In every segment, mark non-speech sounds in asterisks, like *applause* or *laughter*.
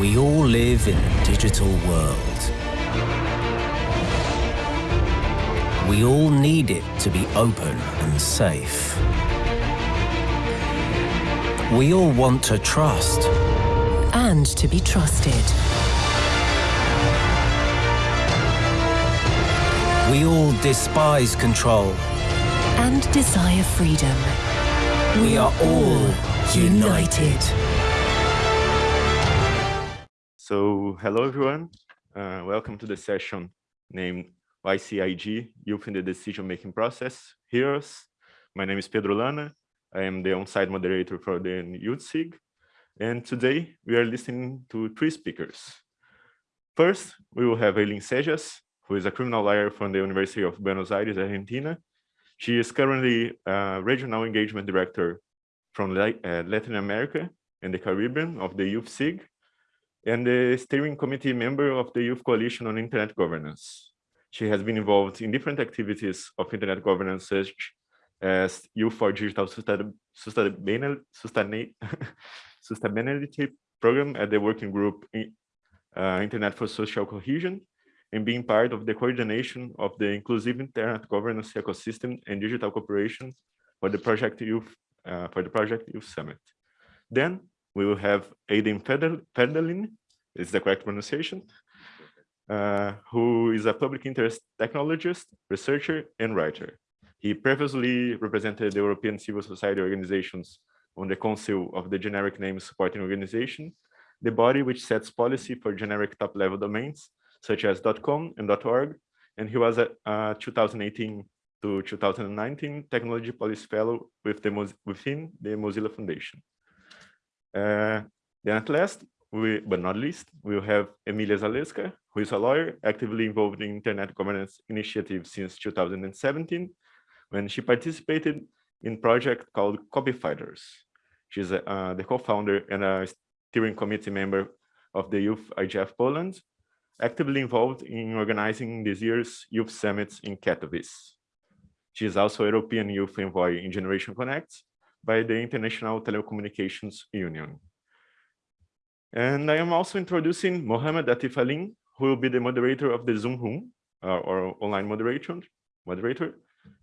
We all live in a digital world. We all need it to be open and safe. We all want to trust. And to be trusted. We all despise control. And desire freedom. We are all united. So, hello everyone. Uh, welcome to the session named YCIG, Youth in the Decision-Making Process, Heroes. My name is Pedro Lana. I am the on-site moderator for the Youth SIG. And today we are listening to three speakers. First, we will have Eileen Cejas, who is a criminal lawyer from the University of Buenos Aires, Argentina. She is currently a regional engagement director from uh, Latin America and the Caribbean of the Youth SIG and the steering committee member of the Youth Coalition on Internet Governance. She has been involved in different activities of internet governance such as Youth for Digital *laughs* Sustainability, Program at the working group uh, Internet for Social Cohesion and being part of the coordination of the inclusive internet governance ecosystem and digital cooperation for the project youth uh, for the project youth summit. Then we will have Ayden Férdeline, is the correct pronunciation, uh, who is a public interest technologist, researcher, and writer. He previously represented the European civil society organizations on the Council of the Generic Name Supporting Organization, the body which sets policy for generic top-level domains, such as .com and .org, and he was a, a 2018 to 2019 Technology Policy Fellow with the, within the Mozilla Foundation. Uh, then at last, we, but not least, we'll have Emilia Zalewska, who is a lawyer actively involved in internet governance initiatives since 2017, when she participated in project called Copy Fighters. She's uh, the co-founder and a steering committee member of the Youth IGF Poland, actively involved in organizing this year's Youth Summits in Katowice. She is also European Youth Envoy in Generation Connect by the International Telecommunications Union. And I am also introducing Mohamed Atif Alim, who will be the moderator of the Zoom Room, uh, or online moderator, moderator.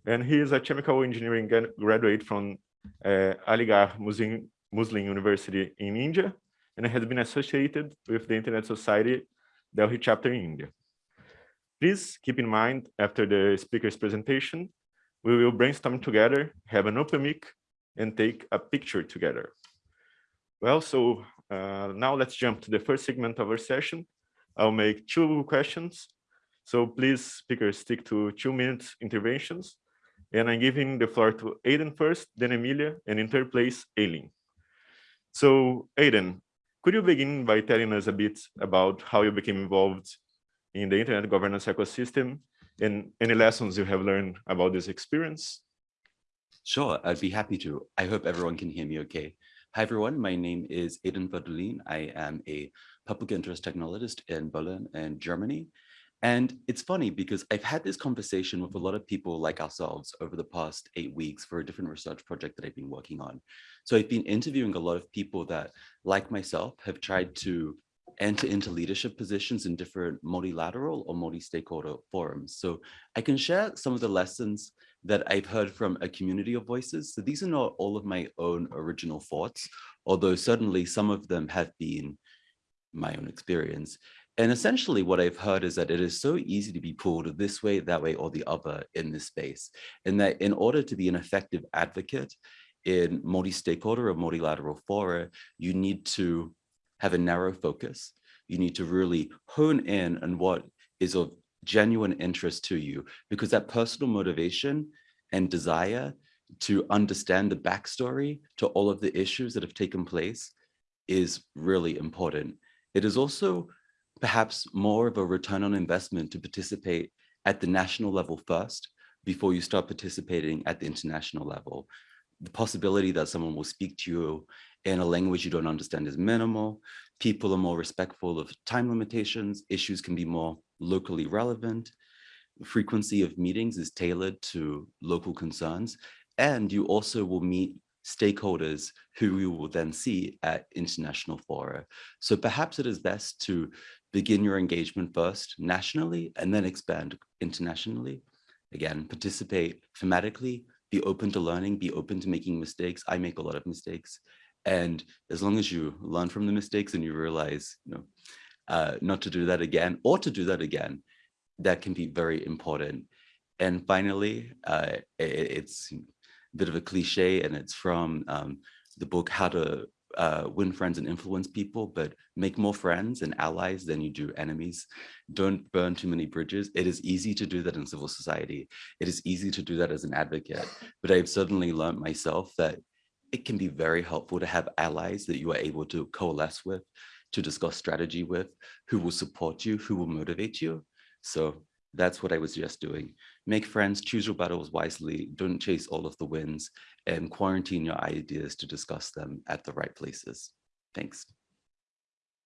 And he is a chemical engineering graduate from uh, Aligarh Muslim, Muslim University in India, and has been associated with the Internet Society Delhi chapter in India. Please keep in mind, after the speaker's presentation, we will brainstorm together, have an open mic, and take a picture together. Well, so uh, now let's jump to the first segment of our session. I'll make two questions. So please, speakers, stick to two minutes interventions. And I'm giving the floor to Ayden first, then Emilia, and in third place, Eileen. So Ayden, could you begin by telling us a bit about how you became involved in the internet governance ecosystem and any lessons you have learned about this experience? Sure, I'd be happy to. I hope everyone can hear me okay. Hi, everyone. My name is Ayden Férdeline. I am a public interest technologist in Berlin and Germany. And it's funny because I've had this conversation with a lot of people like ourselves over the past eight weeks for a different research project that I've been working on. So I've been interviewing a lot of people that, like myself, have tried to enter into leadership positions in different multilateral or multi-stakeholder forums. So I can share some of the lessons that I've heard from a community of voices. So these are not all of my own original thoughts, although certainly some of them have been my own experience. And essentially what I've heard is that it is so easy to be pulled this way, that way, or the other in this space. And that in order to be an effective advocate in multi-stakeholder or multilateral fora, you need to have a narrow focus. You need to really hone in on what is of genuine interest to you because that personal motivation and desire to understand the backstory to all of the issues that have taken place is really important. It is also perhaps more of a return on investment to participate at the national level first before you start participating at the international level. The possibility that someone will speak to you in a language you don't understand is minimal. People are more respectful of time limitations. Issues can be more locally relevant. Frequency of meetings is tailored to local concerns. And you also will meet stakeholders who we will then see at international fora. So perhaps it is best to begin your engagement first nationally and then expand internationally. Again, participate thematically, be open to learning, be open to making mistakes. I make a lot of mistakes. And as long as you learn from the mistakes and you realize, you know, uh, not to do that again or to do that again, that can be very important. And finally, uh, it, it's a bit of a cliche and it's from um, the book, How to uh, win friends and influence people, but make more friends and allies than you do enemies. Don't burn too many bridges. It is easy to do that in civil society. It is easy to do that as an advocate, but I've certainly learned myself that it can be very helpful to have allies that you are able to coalesce with, to discuss strategy with, who will support you, who will motivate you. So that's what I was just doing. Make friends, choose your battles wisely, don't chase all of the wins, and quarantine your ideas to discuss them at the right places. Thanks.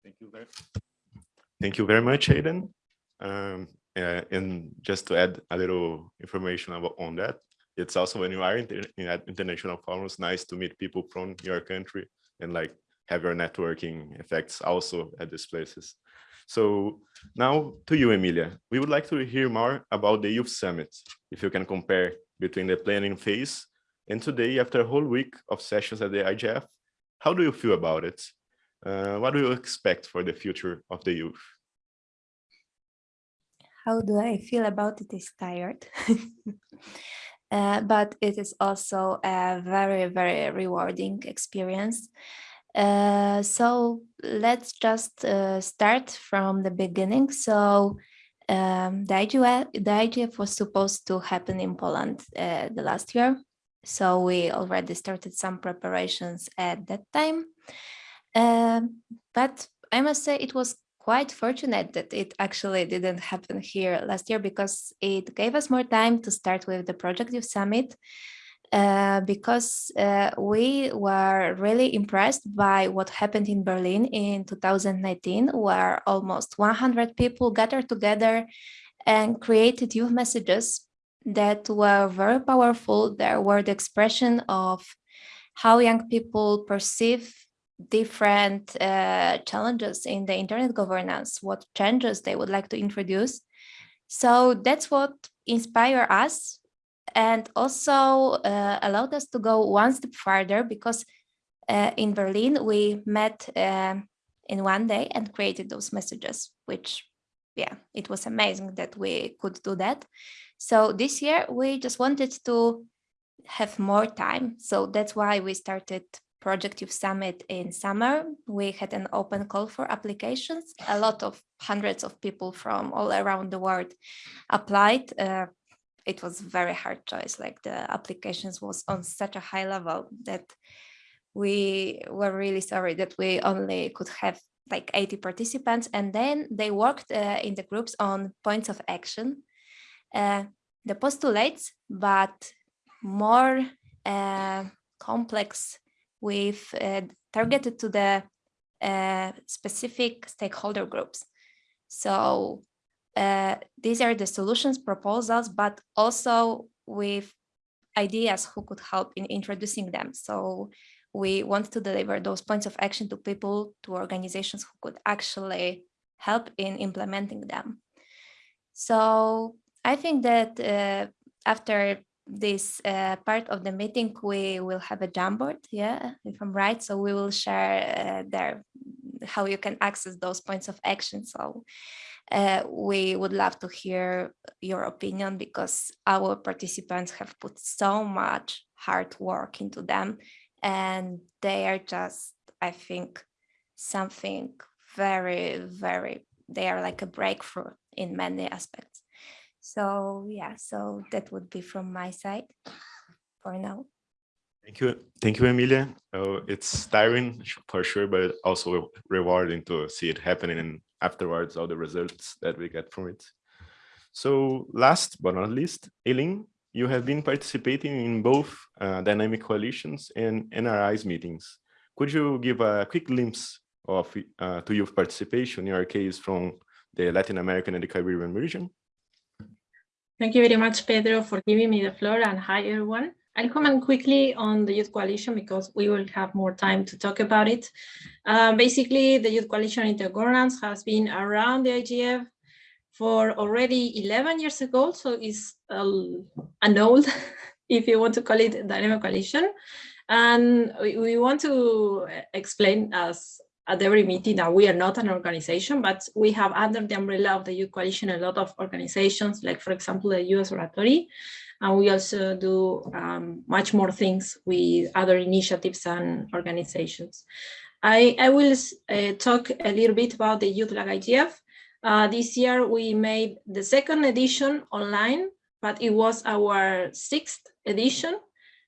Thank you very, thank you very much, Ayden. Um, uh, and just to add a little information about on that, it's also when you are in, in international forums, nice to meet people from your country and like have your networking effects also at these places. So now to you, Emilia, we would like to hear more about the Youth Summit. If you can compare between the planning phase and today, after a whole week of sessions at the IGF, how do you feel about it? Uh, what do you expect for the future of the youth? How do I feel about it is tired. *laughs* uh, but it is also a very, very rewarding experience. Uh, so let's just uh, start from the beginning. So um, the, IGF, the IGF was supposed to happen in Poland uh, the last year. So we already started some preparations at that time. Um, but I must say it was quite fortunate that it actually didn't happen here last year because it gave us more time to start with the Project Youth Summit uh, because uh, we were really impressed by what happened in Berlin in 2019, where almost 100 people gathered together and created youth messages that were very powerful. There were the expression of how young people perceive different uh, challenges in the internet governance, what changes they would like to introduce. So that's what inspired us and also uh, allowed us to go one step further because uh, in Berlin we met uh, in one day and created those messages, which yeah, it was amazing that we could do that. So this year we just wanted to have more time. So that's why we started Project Youth Summit in summer. We had an open call for applications. A lot of hundreds of people from all around the world applied. Uh, it was very hard choice. Like the applications was on such a high level that we were really sorry that we only could have like 80 participants. And then they worked uh, in the groups on points of action uh, the postulates, but more uh, complex with uh, targeted to the uh, specific stakeholder groups. So uh, these are the solutions proposals, but also with ideas who could help in introducing them. So we want to deliver those points of action to people, to organizations who could actually help in implementing them. So I think that uh, after this uh, part of the meeting, we will have a Jamboard, yeah, if I'm right. So we will share uh, there how you can access those points of action. So uh, we would love to hear your opinion because our participants have put so much hard work into them and they are just, I think, something very, very, they are like a breakthrough in many aspects. So yeah, so that would be from my side for now. Thank you. Thank you, Emilia. Oh, it's tiring for sure, but also rewarding to see it happening and afterwards all the results that we get from it. So last but not least, Eileen, you have been participating in both uh, dynamic coalitions and NRI's meetings. Could you give a quick glimpse of uh, to youth participation in your case from the Latin American and the Caribbean region? Thank you very much, Pedro, for giving me the floor and hi, everyone. I'll comment quickly on the Youth Coalition because we will have more time to talk about it. Uh, basically, the Youth Coalition Intergovernance has been around the IGF for already 11 years ago, so it's uh, an old, *laughs* if you want to call it, dynamic coalition. And we, we want to explain as at every meeting that we are not an organization, but we have under the umbrella of the Youth Coalition a lot of organizations, like for example, the Youth Observatory, and we also do um, much more things with other initiatives and organizations. I, I will uh, talk a little bit about the Youth LACIGF. Uh, this year we made the second edition online, but it was our sixth edition.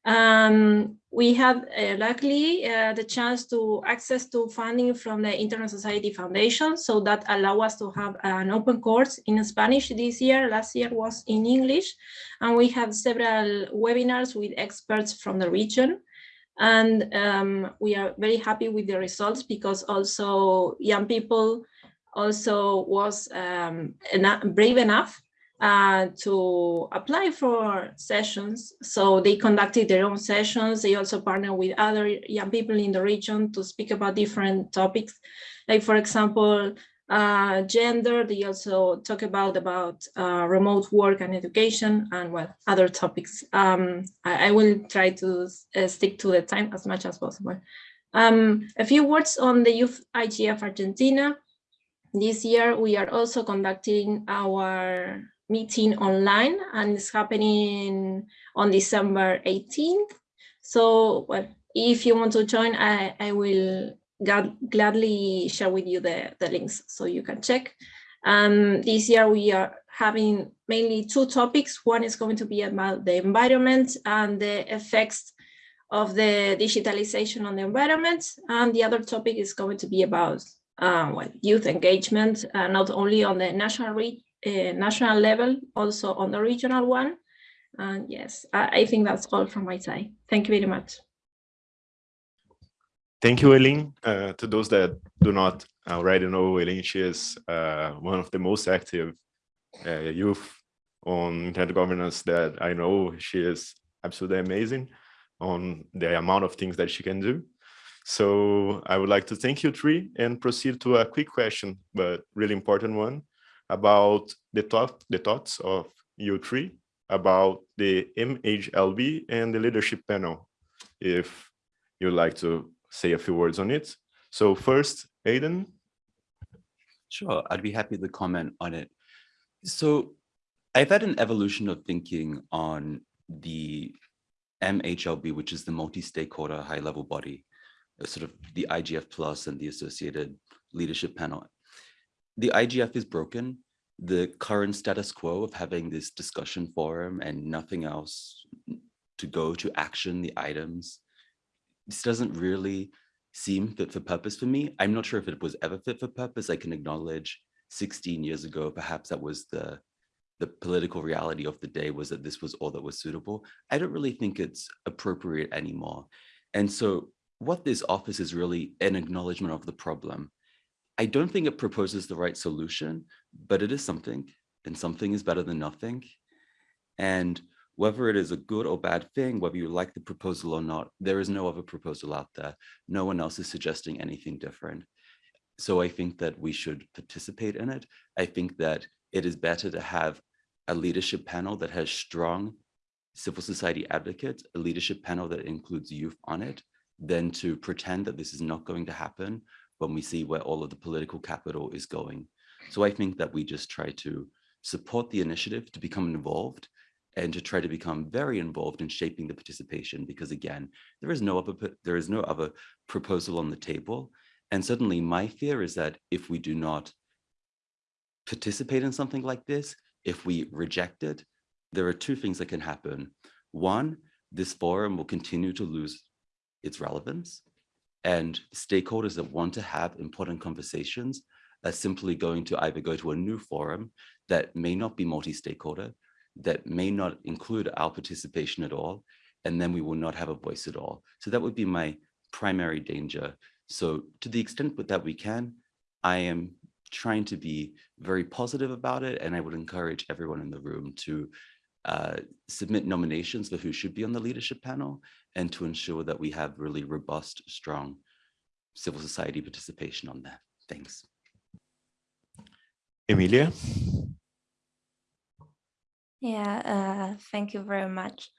Um, we had uh, luckily uh, the chance to access to funding from the Internet Society Foundation, so that allow us to have an open course in Spanish this year. Last year was in English, and we had several webinars with experts from the region. And um, we are very happy with the results because also young people also was um, brave enough uh, to apply for sessions. So they conducted their own sessions. They also partnered with other young people in the region to speak about different topics. Like for example, uh, gender, they also talk about, about uh, remote work and education and well, other topics. Um, I, I, will try to uh, stick to the time as much as possible. Um, a few words on the Youth IGF Argentina. This year, we are also conducting our meeting online and it's happening on December 18th. So well, if you want to join, I, I will gladly share with you the, the links so you can check. Um, this year we are having mainly two topics. One is going to be about the environment and the effects of the digitalization on the environment. And the other topic is going to be about uh, well, youth engagement, uh, not only on the national uh, national level, also on the regional one. And yes, I, I, think that's all from my side. Thank you very much. Thank you, Eileen. Uh, to those that do not already know, Eileen, she is uh, one of the most active uh, youth on internet governance that I know. She is absolutely amazing on the amount of things that she can do. So I would like to thank you three and proceed to a quick question, but really important one about the thought, the thoughts of you three about the MHLB and the leadership panel, if you'd like to say a few words on it. So first, Ayden. Sure, I'd be happy to comment on it. So I've had an evolution of thinking on the MHLB, which is the multi-stakeholder high-level body, sort of the IGF plus and the associated leadership panel the IGF is broken. The current status quo of having this discussion forum and nothing else to go to action the items, this doesn't really seem fit for purpose for me. I'm not sure if it was ever fit for purpose. I can acknowledge 16 years ago, perhaps that was the the political reality of the day was that this was all that was suitable. I don't really think it's appropriate anymore. And so what this office is really an acknowledgement of the problem I don't think it proposes the right solution, but it is something, and something is better than nothing. And whether it is a good or bad thing, whether you like the proposal or not, there is no other proposal out there. No one else is suggesting anything different. So I think that we should participate in it. I think that it is better to have a leadership panel that has strong civil society advocates, a leadership panel that includes youth on it, than to pretend that this is not going to happen when we see where all of the political capital is going. So I think that we just try to support the initiative to become involved and to try to become very involved in shaping the participation because again there is no other there is no other proposal on the table. And suddenly my fear is that if we do not participate in something like this if we reject it there are two things that can happen. One this forum will continue to lose its relevance and stakeholders that want to have important conversations are simply going to either go to a new forum that may not be multi-stakeholder, that may not include our participation at all, and then we will not have a voice at all. So that would be my primary danger. So to the extent that we can, I am trying to be very positive about it, and I would encourage everyone in the room to uh, submit nominations for who should be on the leadership panel and to ensure that we have really robust, strong civil society participation on that. Thanks. Emilia? Yeah, uh, thank you very much.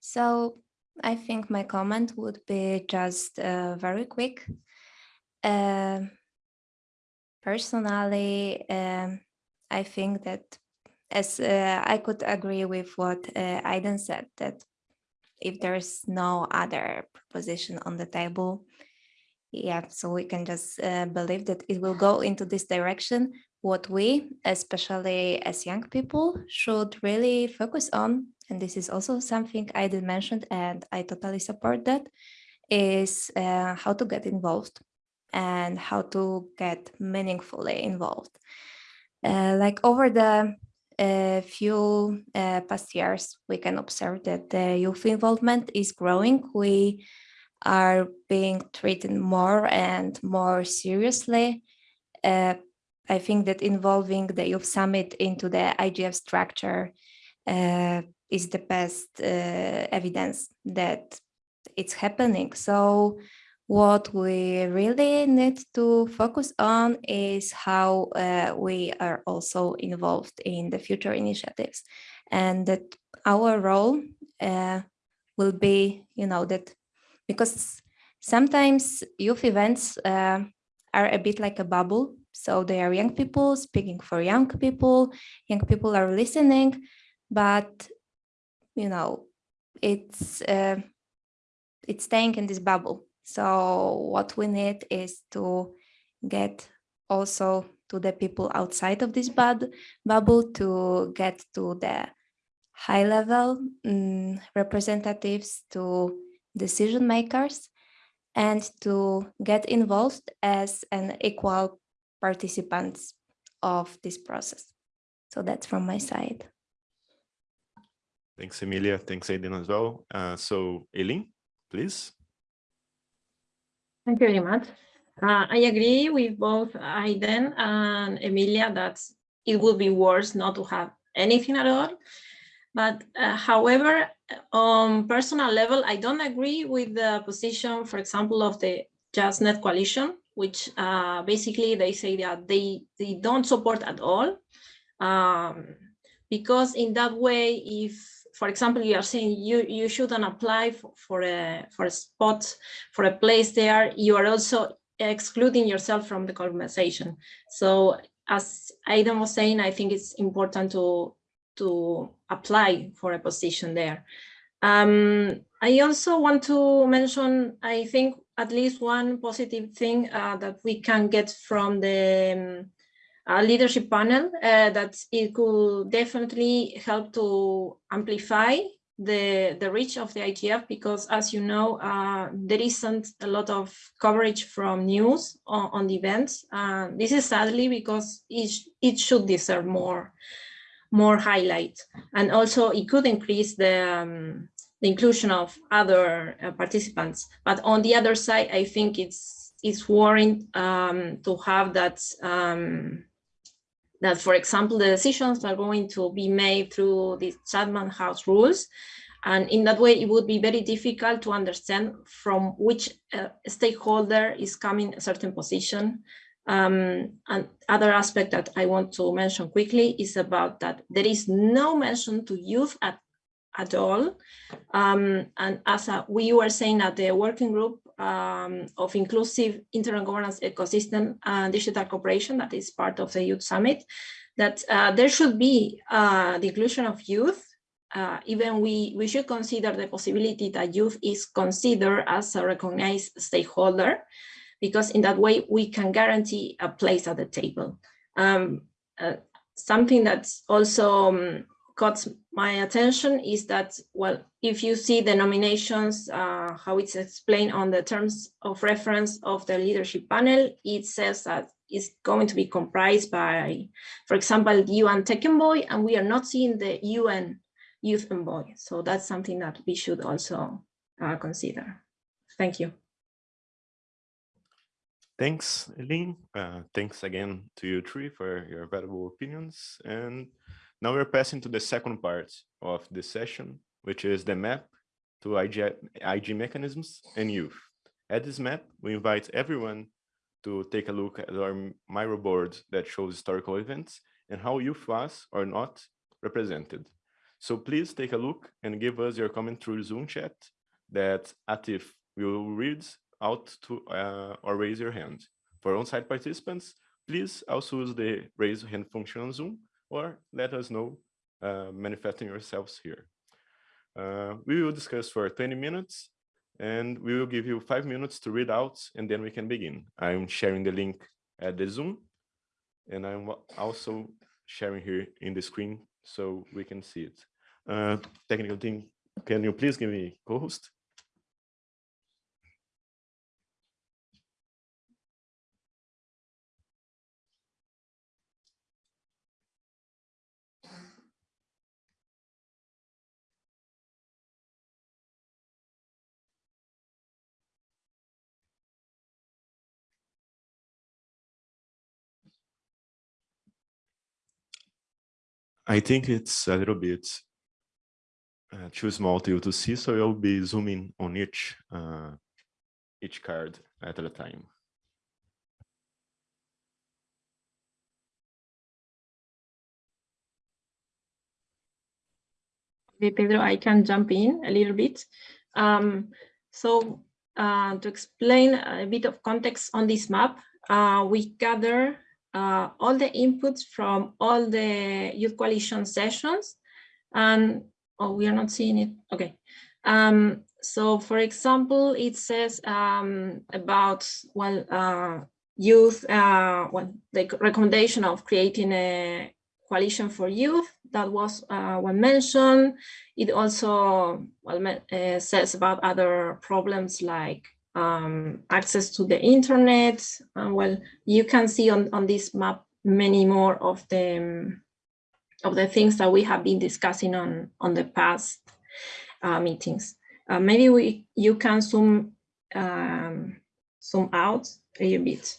So I think my comment would be just uh, very quick. Uh, personally, um, I think that as uh, I could agree with what uh, Ayden said, that if there's no other proposition on the table, yeah, so we can just uh, believe that it will go into this direction. What we, especially as young people, should really focus on, and this is also something I did mention, and I totally support that, is uh, how to get involved and how to get meaningfully involved. Uh, like over the uh, few uh, past years, we can observe that the youth involvement is growing. We are being treated more and more seriously. Uh, I think that involving the Youth Summit into the IGF structure uh, is the best uh, evidence that it's happening. So what we really need to focus on is how uh, we are also involved in the future initiatives and that our role uh, will be, you know, that because sometimes youth events uh, are a bit like a bubble. So they are young people speaking for young people, young people are listening, but, you know, it's, uh, it's staying in this bubble. So what we need is to get also to the people outside of this bud bubble to get to the high level um, representatives to decision makers and to get involved as an equal participants of this process. So that's from my side. Thanks, Emilia. Thanks, Ayden, as well. Uh, so, Eileen, please. Thank you very much. Uh, I agree with both Ayden and Emilia that it would be worse not to have anything at all. But uh, however, on personal level, I don't agree with the position, for example, of the JustNet coalition, which uh, basically they say that they, they don't support at all. Um, because in that way, if for example, you are saying you, you shouldn't apply for, for, a, for a spot, for a place there, you are also excluding yourself from the conversation. So as Ayden was saying, I think it's important to, to apply for a position there. Um, I also want to mention, I think, at least one positive thing uh, that we can get from the um, a leadership panel uh, that it could definitely help to amplify the, the reach of the IGF because as you know, uh, there isn't a lot of coverage from news on, on the events. Uh, this is sadly because it, it should deserve more, more highlight. And also it could increase the, um, the inclusion of other uh, participants. But on the other side, I think it's, it's warranted um, to have that um, that, for example, the decisions are going to be made through the Chatham House rules. And in that way, it would be very difficult to understand from which uh, stakeholder is coming a certain position. Um, and other aspect that I want to mention quickly is about that there is no mention to youth at, at all. Um, and as a, we were saying at the working group, um, of inclusive internet governance ecosystem and digital cooperation that is part of the Youth Summit, that uh, there should be uh, the inclusion of youth. Uh, even we, we should consider the possibility that youth is considered as a recognized stakeholder, because in that way we can guarantee a place at the table. Um, uh, something that's also um, caught my attention is that, well, if you see the nominations, uh, how it's explained on the terms of reference of the leadership panel, it says that it's going to be comprised by, for example, the UN Tech Envoy, and we are not seeing the UN Youth Envoy. So that's something that we should also uh, consider. Thank you. Thanks, Eileen. Uh, thanks again to you three for your valuable opinions. And Now we're passing to the second part of the session, which is the map to IG, IG mechanisms and youth. At this map, we invite everyone to take a look at our Miro board that shows historical events and how youth was or not represented. So please take a look and give us your comment through Zoom chat that Atif will read out to uh, or raise your hand. For on-site participants, please also use the raise hand function on Zoom or let us know uh, manifesting yourselves here. Uh, we will discuss for 20 minutes and we will give you five minutes to read out and then we can begin. I'm sharing the link at the Zoom and I'm also sharing here in the screen so we can see it. Uh, technical team, can you please give me co-host? I think it's a little bit uh, too small to you to see, so I'll be zooming on each uh, each card at a time. Pedro, I can jump in a little bit. Um, so uh, to explain a bit of context on this map, uh, we gather uh, all the inputs from all the Youth Coalition sessions. And, oh, we are not seeing it. Okay. Um, so for example, it says um, about, well, uh, youth, uh, well, the recommendation of creating a coalition for youth that was uh, one mentioned. It also well, uh, says about other problems like um, access to the internet. Well, you can see on, on this map many more of the um, of the things that we have been discussing on on the past uh, meetings. Uh, maybe we you can zoom um, zoom out a little bit.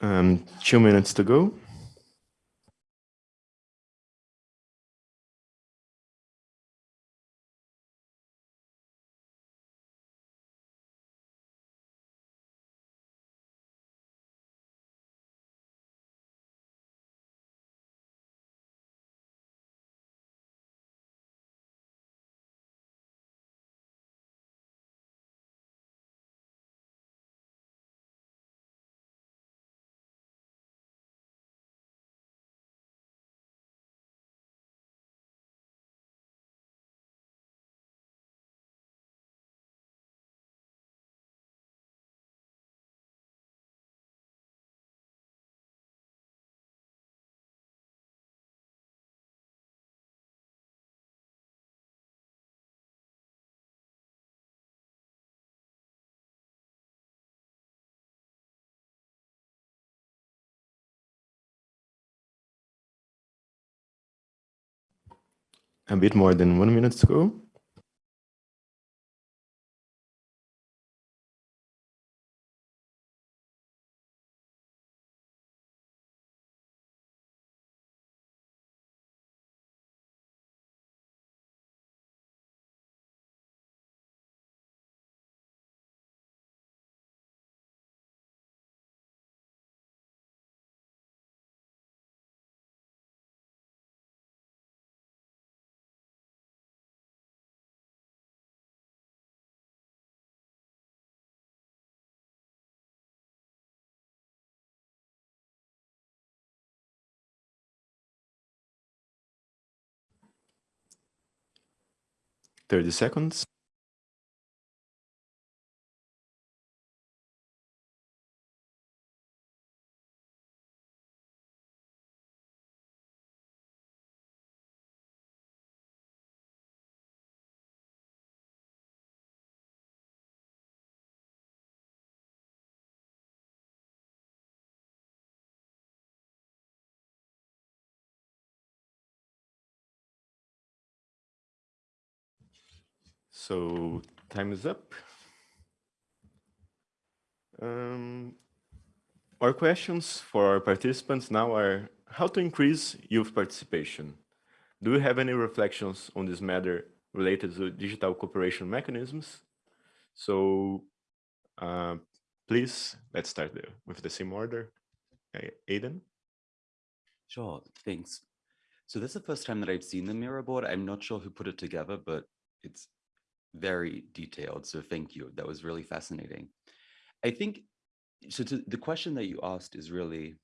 Um, two minutes to go. A bit more than one minute to go. Thirty seconds. So time is up. Um, our questions for our participants now are how to increase youth participation. Do you have any reflections on this matter related to digital cooperation mechanisms? So uh, please, let's start with the same order. Ayden? Sure, thanks. So this is the first time that I've seen the Miro board. I'm not sure who put it together, but it's very detailed. So thank you. That was really fascinating. I think, so to, the question that you asked is really,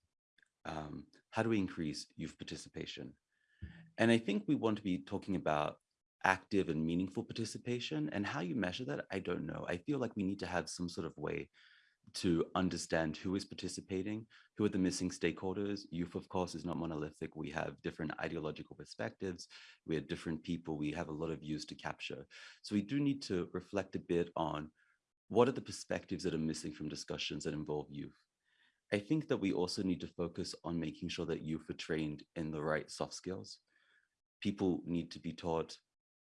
um, how do we increase youth participation? And I think we want to be talking about active and meaningful participation and how you measure that, I don't know. I feel like we need to have some sort of way to understand who is participating, who are the missing stakeholders. Youth, of course, is not monolithic. We have different ideological perspectives. We have different people. We have a lot of views to capture. So we do need to reflect a bit on what are the perspectives that are missing from discussions that involve youth. I think that we also need to focus on making sure that youth are trained in the right soft skills. People need to be taught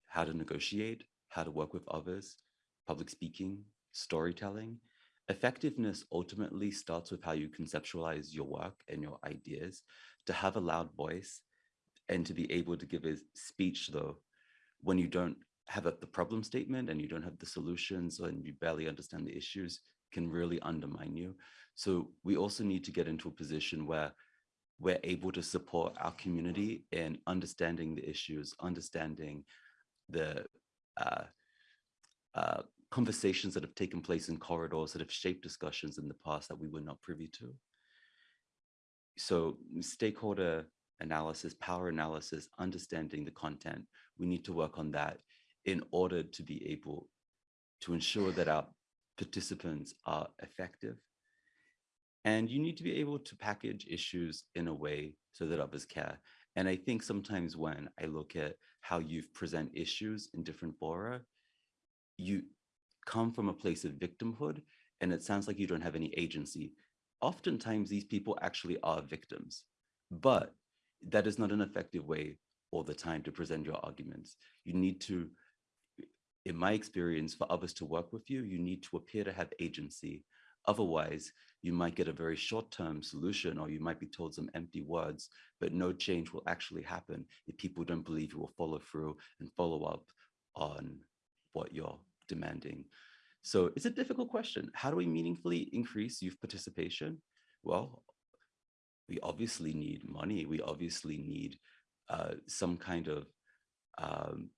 how to negotiate, how to work with others, public speaking, storytelling, Effectiveness ultimately starts with how you conceptualize your work and your ideas, to have a loud voice and to be able to give a speech though, when you don't have a, the problem statement and you don't have the solutions and you barely understand the issues can really undermine you. So we also need to get into a position where we're able to support our community in understanding the issues, understanding the uh, uh, conversations that have taken place in corridors that have shaped discussions in the past that we were not privy to. So stakeholder analysis, power analysis, understanding the content, we need to work on that in order to be able to ensure that our participants are effective. And you need to be able to package issues in a way so that others care. And I think sometimes when I look at how you've present issues in different fora, you come from a place of victimhood and it sounds like you don't have any agency. Oftentimes these people actually are victims, but that is not an effective way all the time to present your arguments. You need to, in my experience, for others to work with you, you need to appear to have agency. Otherwise, you might get a very short-term solution or you might be told some empty words, but no change will actually happen if people don't believe you will follow through and follow up on what you're demanding. So it's a difficult question. How do we meaningfully increase youth participation? Well, we obviously need money. We obviously need uh, some kind of um,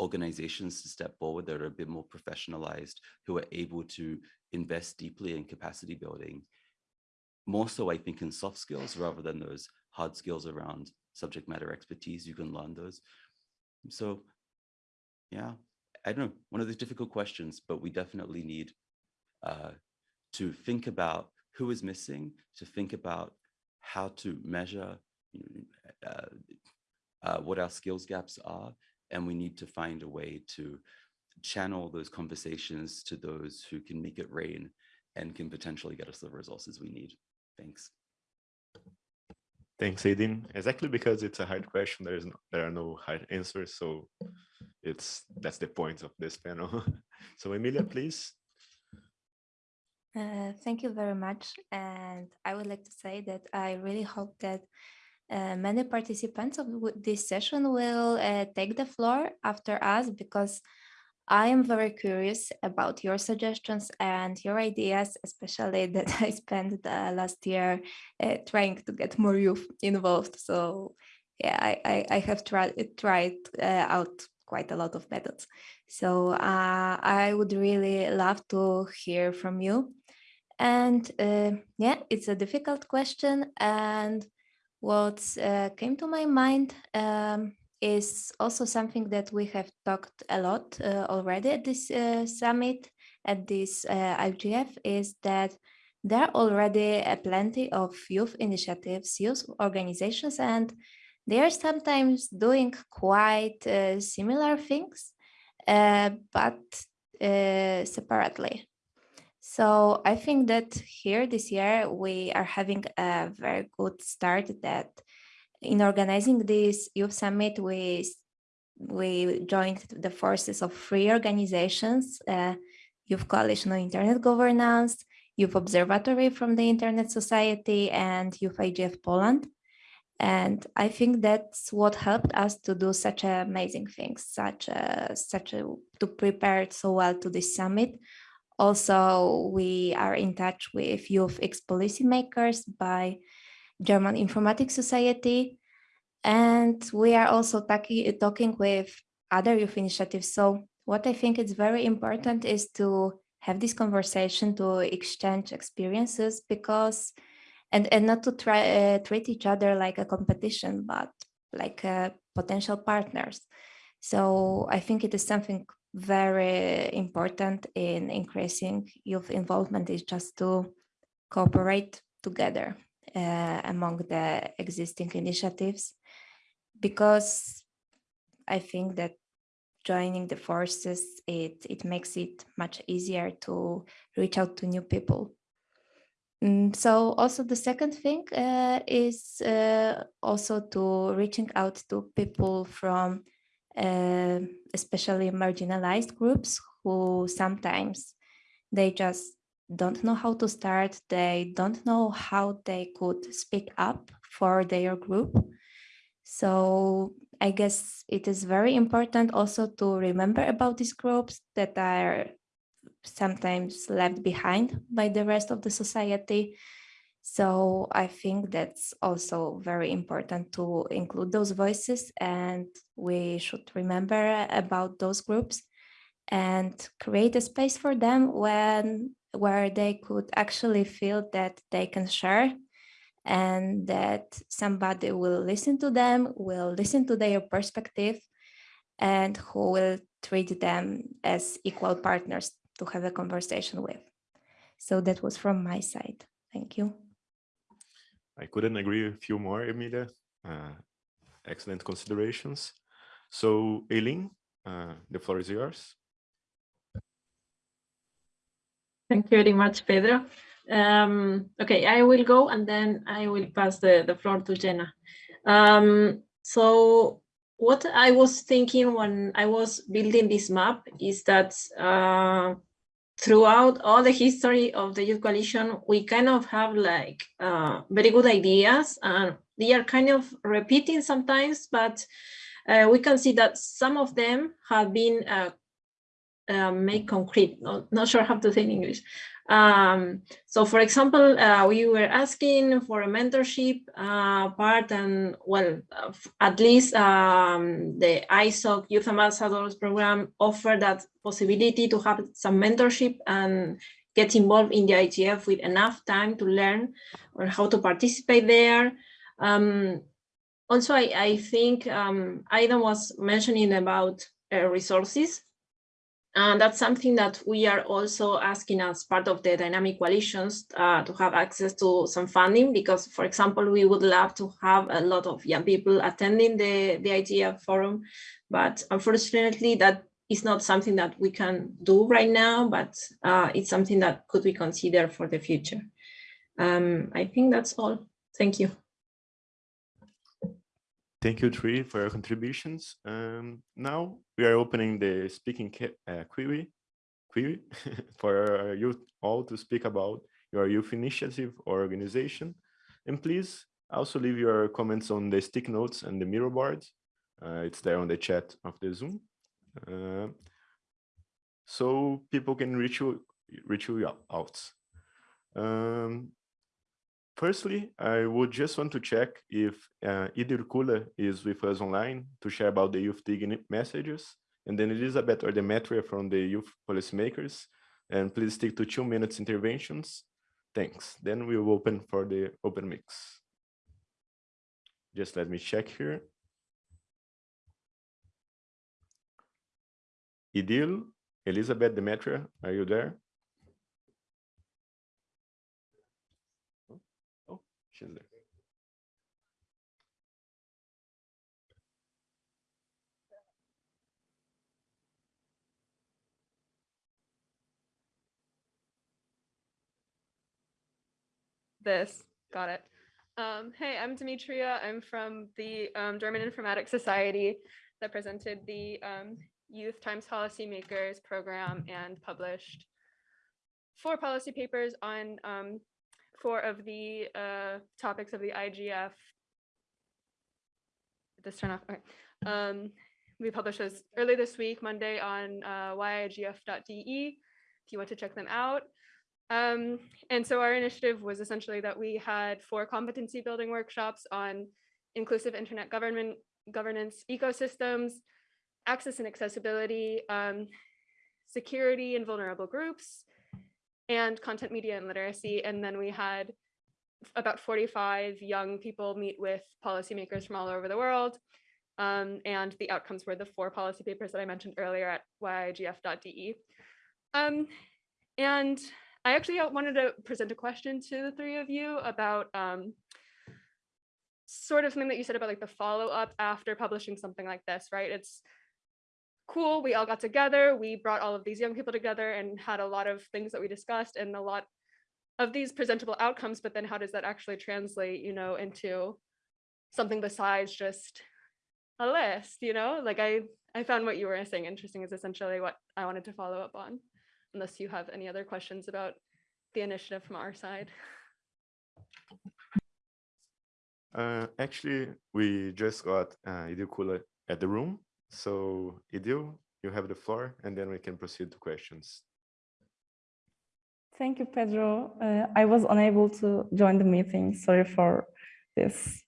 organizations to step forward that are a bit more professionalized, who are able to invest deeply in capacity building. More so, I think, in soft skills rather than those hard skills around subject matter expertise. You can learn those. So, yeah, I don't know, one of those difficult questions, but we definitely need uh, to think about who is missing, to think about how to measure uh, uh, what our skills gaps are, and we need to find a way to channel those conversations to those who can make it rain and can potentially get us the resources we need. Thanks. Thanks, Ayden. Exactly because it's a hard question, there is no, there are no hard answers, so it's that's the point of this panel. *laughs* so Emilia, please. Uh, thank you very much. And I would like to say that I really hope that uh, many participants of this session will uh, take the floor after us because I am very curious about your suggestions and your ideas, especially *laughs* that I spent the last year uh, trying to get more youth involved. So yeah, I, I, I have tried, tried uh, out quite a lot of methods. So uh, I would really love to hear from you. And uh, yeah, it's a difficult question. And what came to my mind um, is also something that we have talked a lot uh, already at this uh, summit, at this uh, IGF, is that there are already plenty of youth initiatives, youth organizations, and they are sometimes doing quite uh, similar things, uh, but uh, separately. So I think that here this year we are having a very good start that in organizing this youth summit, we we joined the forces of three organizations, uh, Youth Coalition on Internet Governance, Youth Observatory from the Internet Society, and Youth IGF Poland. And I think that's what helped us to do such amazing things, such a, such a, to prepare so well to this summit. Also, we are in touch with youth ex-policymakers by German Informatics Society. And we are also talking, talking with other youth initiatives. So what I think is very important is to have this conversation, to exchange experiences because, and, and not to try uh, treat each other like a competition, but like uh, potential partners. So I think it is something very important in increasing youth involvement is just to cooperate together uh, among the existing initiatives because I think that joining the forces, it, it makes it much easier to reach out to new people. And mm, so also the second thing uh, is uh, also to reaching out to people from uh, especially marginalized groups who sometimes they just don't know how to start, they don't know how they could speak up for their group. So I guess it is very important also to remember about these groups that are sometimes left behind by the rest of the society. So I think that's also very important to include those voices and we should remember about those groups and create a space for them when where they could actually feel that they can share and that somebody will listen to them, will listen to their perspective, and who will treat them as equal partners to have a conversation with. So that was from my side. Thank you. I couldn't agree with you more, Emilia. Uh, excellent considerations. So, Eileen, uh, the floor is yours. Thank you very much, Pedro. Um, okay, I will go and then I will pass the, the floor to Jenna. Um, so what I was thinking when I was building this map is that uh, throughout all the history of the Youth Coalition, we kind of have like uh, very good ideas and they are kind of repeating sometimes, but uh, we can see that some of them have been uh, uh, concrete, not, not sure how to say in English. Um, so for example, uh, we were asking for a mentorship uh, part and well, uh, at least um, the ISOC Youth Ambassadors program offered that possibility to have some mentorship and get involved in the IGF with enough time to learn or how to participate there. Um, also, I, I think um, Ayden was mentioning about uh, resources. And that's something that we are also asking as part of the dynamic coalitions uh, to have access to some funding, because, for example, we would love to have a lot of young people attending the, the IGF forum, but unfortunately that is not something that we can do right now, but uh, it's something that could be considered for the future. Um, I think that's all. Thank you. Thank you, Tree, for your contributions. Um, now we are opening the speaking uh, query, query *laughs* for you all to speak about your youth initiative or organization. And please also leave your comments on the stick notes and the Miro board. Uh, it's there on the chat of the Zoom. Uh, so people can reach you, reach you out. Um, Firstly, I would just want to check if uh, Idil Kula is with us online to share about the youth digging messages, and then Elizabeth or Demetria from the youth policymakers. And please stick to two minutes interventions. Thanks. Then we will open for the open mix. Just let me check here. Idil, Elizabeth, Demetria, are you there? This, got it. Um, hey, I'm Demetria. I'm from the um, German Informatics Society that presented the um, Youth Times Policymakers program and published four policy papers on um, four of the uh, topics of the IGF. This turn off. Okay. Um, we published those early this week, Monday on uh, yigf.de, if you want to check them out. Um, and so our initiative was essentially that we had four competency building workshops on inclusive internet government governance ecosystems, access and accessibility, um, security and vulnerable groups, and content media and literacy. And then we had about 45 young people meet with policymakers from all over the world. Um, and the outcomes were the four policy papers that I mentioned earlier at yigf.de. Um, and I actually wanted to present a question to the three of you about um, sort of something that you said about like the follow up after publishing something like this, right? It's cool. We all got together. We brought all of these young people together and had a lot of things that we discussed and a lot of these presentable outcomes. But then how does that actually translate, you know, into something besides just a list, you know, like I, I found what you were saying interesting is essentially what I wanted to follow up on, unless you have any other questions about the initiative from our side. Uh, actually, we just got uh, at the room, so Idil, you have the floor, and then we can proceed to questions. Thank you, Pedro. Uh, I was unable to join the meeting. Sorry for this.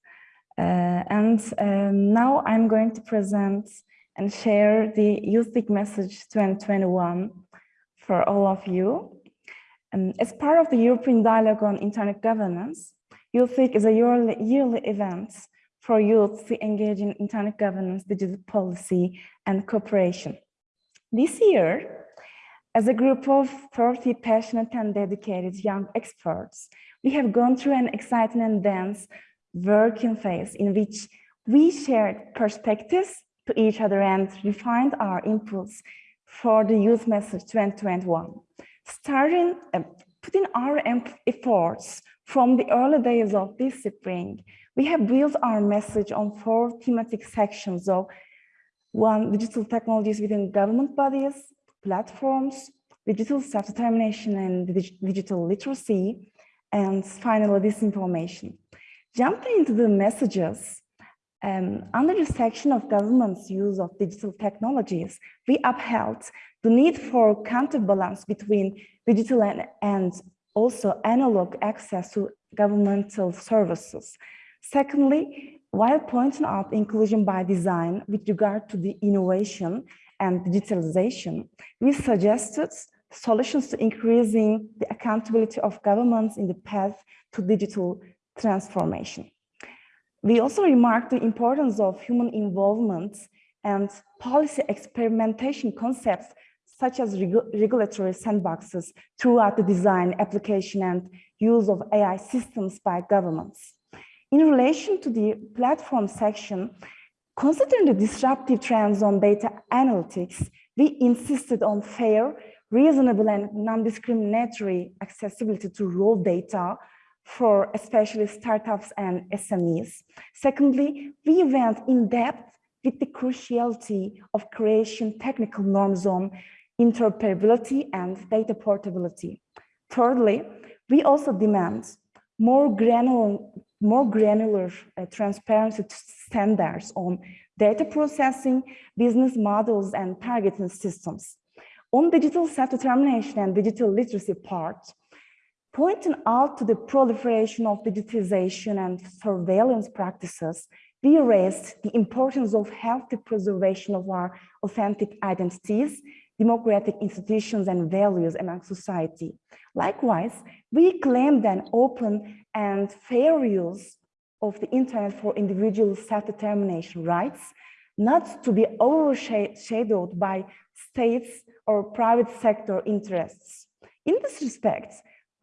Uh, and um, now I'm going to present and share the YouthDig message 2021 for all of you. Um, as part of the European Dialogue on Internet Governance, YouthDig is a yearly, yearly event for youth to engage in internet governance, digital policy, and cooperation. This year, as a group of 30 passionate and dedicated young experts, we have gone through an exciting and dense working phase in which we shared perspectives to each other and refined our inputs for the youth message 2021, starting uh, putting our efforts from the early days of this spring we have built our message on four thematic sections of one, digital technologies within government bodies, platforms, digital self-determination and digital literacy, and finally, disinformation. Jumping into the messages, um, under the section of government's use of digital technologies, we upheld the need for counterbalance between digital and, and also analog access to governmental services Secondly, while pointing out inclusion by design with regard to the innovation and digitalization, we suggested solutions to increasing the accountability of governments in the path to digital transformation. We also remarked the importance of human involvement and policy experimentation concepts such as regu regulatory sandboxes throughout the design, application, and use of AI systems by governments. In relation to the platform section, considering the disruptive trends on data analytics, we insisted on fair, reasonable and non-discriminatory accessibility to raw data for especially startups and SMEs. Secondly, we went in depth with the cruciality of creation technical norms on interoperability and data portability. Thirdly, we also demand more granular, more granular uh, transparency standards on data processing, business models, and targeting systems. On digital self-determination and digital literacy part, pointing out to the proliferation of digitization and surveillance practices, we raised the importance of healthy preservation of our authentic identities, democratic institutions and values among society. Likewise, we claimed an open and fair use of the internet for individual self-determination rights, not to be overshadowed by states or private sector interests. In this respect,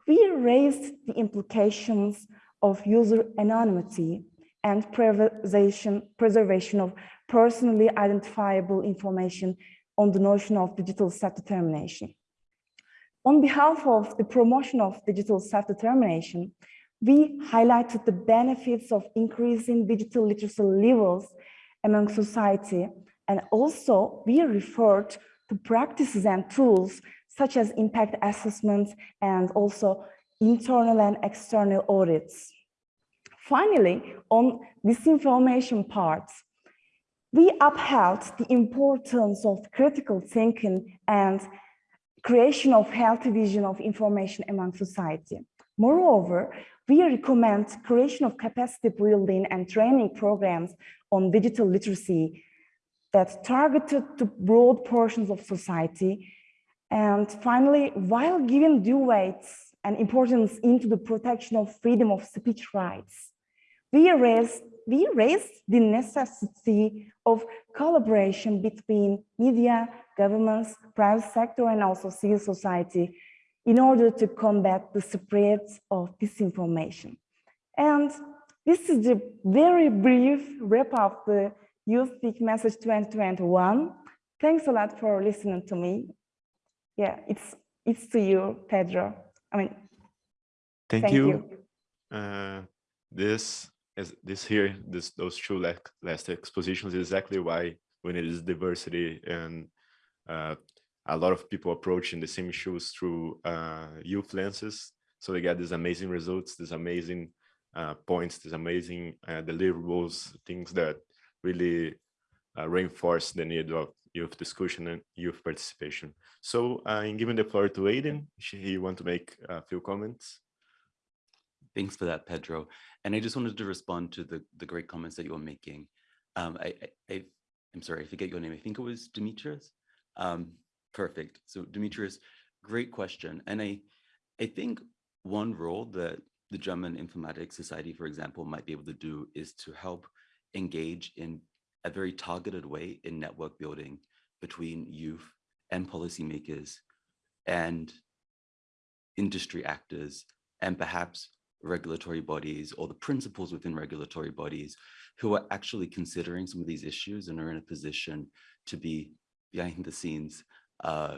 we raised the implications of user anonymity and preservation, preservation of personally identifiable information on the notion of digital self-determination. On behalf of the promotion of digital self-determination, we highlighted the benefits of increasing digital literacy levels among society, and also we referred to practices and tools such as impact assessments and also internal and external audits. Finally, on disinformation part, we upheld the importance of critical thinking and creation of healthy vision of information among society. Moreover, we recommend creation of capacity building and training programs on digital literacy that targeted to broad portions of society. And finally, while giving due weight and importance into the protection of freedom of speech rights, we raised, we raised the necessity of collaboration between media, governments, private sector, and also civil society in order to combat the spread of disinformation. And this is the very brief wrap up the Youth Speak Message 2021. Thanks a lot for listening to me. Yeah, it's it's to you, Pedro. I mean, thank, thank you. you. Uh, this is this here, this those two last, last expositions is exactly why we need this diversity and a lot of people approaching the same issues through uh, youth lenses. So they get these amazing results, these amazing uh, points, these amazing uh, deliverables, things that really uh, reinforce the need of youth discussion and youth participation. So uh, in giving the floor to Ayden, he want to make a few comments. Thanks for that, Pedro. And I just wanted to respond to the, the great comments that you were making. Um, I, I, I, am sorry, I forget your name. I think it was Demetrius. Um, perfect. So Demetrius, great question. And I, I think one role that the German Informatics Society, for example, might be able to do is to help engage in a very targeted way in network building between youth and policymakers and industry actors and perhaps regulatory bodies or the principals within regulatory bodies who are actually considering some of these issues and are in a position to be behind the scenes uh,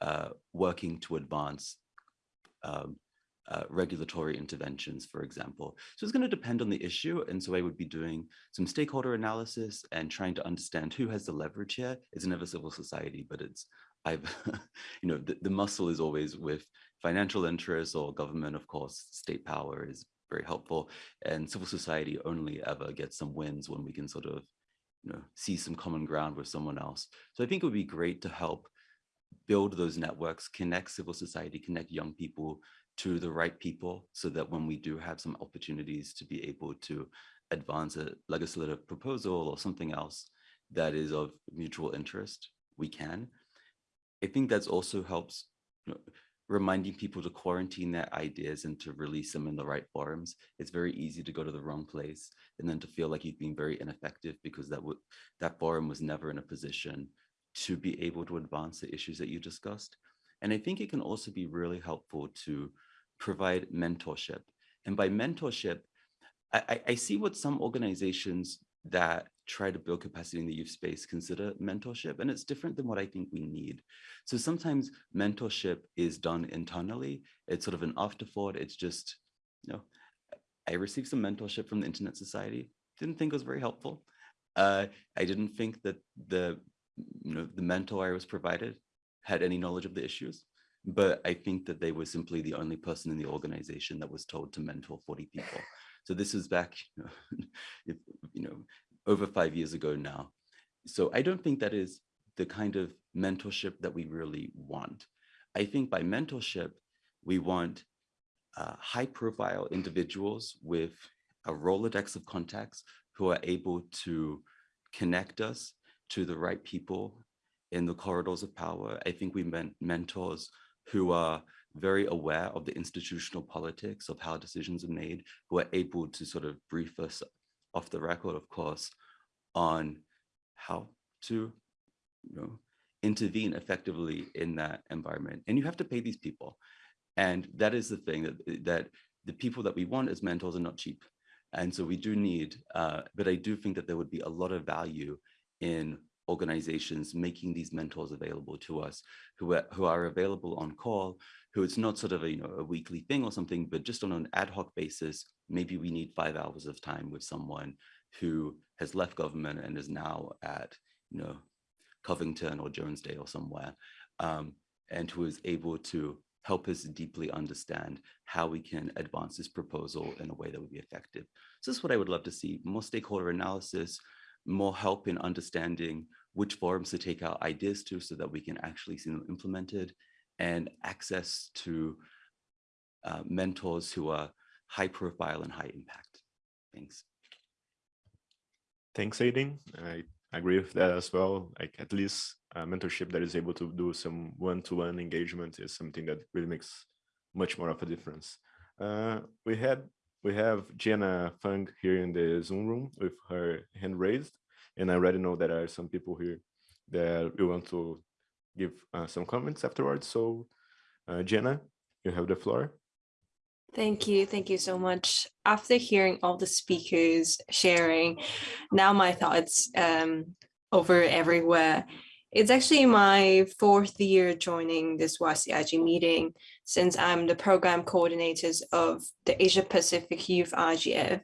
uh, working to advance um, uh, regulatory interventions, for example. So it's going to depend on the issue. And so I would be doing some stakeholder analysis and trying to understand who has the leverage here. It's never civil society, but it's, I've, *laughs* you know, the, the muscle is always with financial interests or government, of course, state power is very helpful. And civil society only ever gets some wins when we can sort of, you know, see some common ground with someone else. So I think it would be great to help build those networks, connect civil society, connect young people to the right people so that when we do have some opportunities to be able to advance a legislative proposal or something else that is of mutual interest, we can. I think that's also helps you know, reminding people to quarantine their ideas and to release them in the right forums. It's very easy to go to the wrong place and then to feel like you've been very ineffective because that that forum was never in a position to be able to advance the issues that you discussed. And I think it can also be really helpful to provide mentorship. And by mentorship, I, I see what some organizations that try to build capacity in the youth space consider mentorship, and it's different than what I think we need. So sometimes mentorship is done internally. It's sort of an afterthought. It's just you know, I received some mentorship from the Internet Society. Didn't think it was very helpful. Uh, I didn't think that the, you know, the mentor I was provided had any knowledge of the issues, but I think that they were simply the only person in the organization that was told to mentor 40 people. So this is back, *laughs* you know, if, you know, over five years ago now. So I don't think that is the kind of mentorship that we really want. I think by mentorship, we want uh, high profile individuals with a Rolodex of contacts who are able to connect us to the right people in the corridors of power. I think we meant mentors who are very aware of the institutional politics of how decisions are made, who are able to sort of brief us off the record, of course, on how to you know, intervene effectively in that environment. And you have to pay these people. And that is the thing that, that the people that we want as mentors are not cheap. And so we do need, uh, but I do think that there would be a lot of value in organizations making these mentors available to us who are, who are available on call, who it's not sort of a, you know, a weekly thing or something, but just on an ad hoc basis, maybe we need five hours of time with someone who has left government and is now at, you know, Covington or Jones Day or somewhere, um, and who is able to help us deeply understand how we can advance this proposal in a way that would be effective. So this is what I would love to see, more stakeholder analysis, more help in understanding which forums to take our ideas to so that we can actually see them implemented and access to uh, mentors who are high profile and high impact. Thanks. Thanks, Ayden. I agree with that as well. Like at least a mentorship that is able to do some one-to-one -one engagement is something that really makes much more of a difference. Uh, we had we have Jenna Fung here in the Zoom room with her hand raised, and I already know there are some people here that we want to give uh, some comments afterwards. So, uh, Jenna, you have the floor. Thank you. Thank you so much. After hearing all the speakers sharing, now my thoughts um, over everywhere. It's actually my fourth year joining this YCIG meeting since I'm the program coordinators of the Asia Pacific Youth IGF.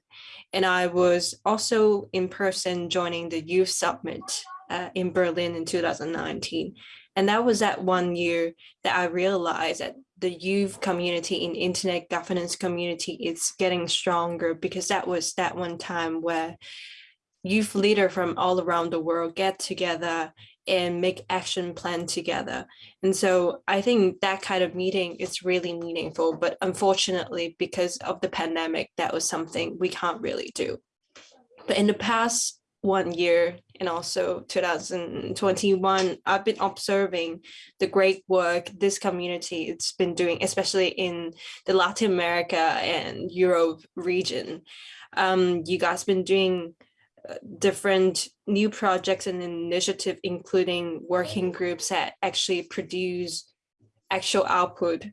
And I was also in person joining the Youth Summit uh, in Berlin in 2019. And that was that one year that I realized that the youth community in internet governance community is getting stronger because that was that one time where youth leader from all around the world get together and make action plan together. And so I think that kind of meeting is really meaningful, but unfortunately, because of the pandemic, that was something we can't really do. But in the past one year and also 2021, I've been observing the great work this community it's been doing, especially in the Latin America and Europe region. Um, you guys been doing different new projects and initiative, including working groups that actually produce actual output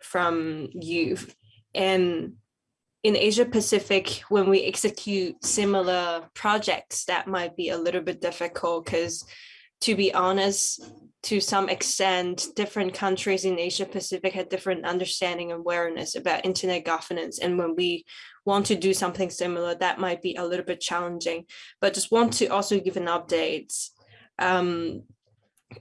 from youth. And in Asia Pacific, when we execute similar projects, that might be a little bit difficult because to be honest, to some extent, different countries in Asia Pacific had different understanding and awareness about internet governance. And when we want to do something similar, that might be a little bit challenging, but just want to also give an update um,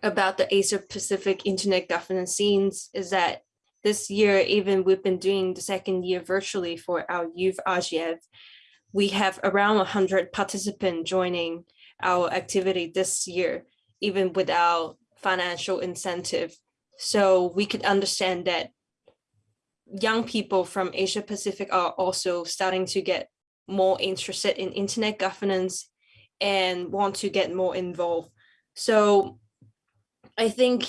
about the Asia Pacific internet governance scenes is that this year, even we've been doing the second year virtually for our youth IGF, we have around 100 participants joining our activity this year, even without financial incentive. So we could understand that young people from Asia Pacific are also starting to get more interested in internet governance and want to get more involved. So I think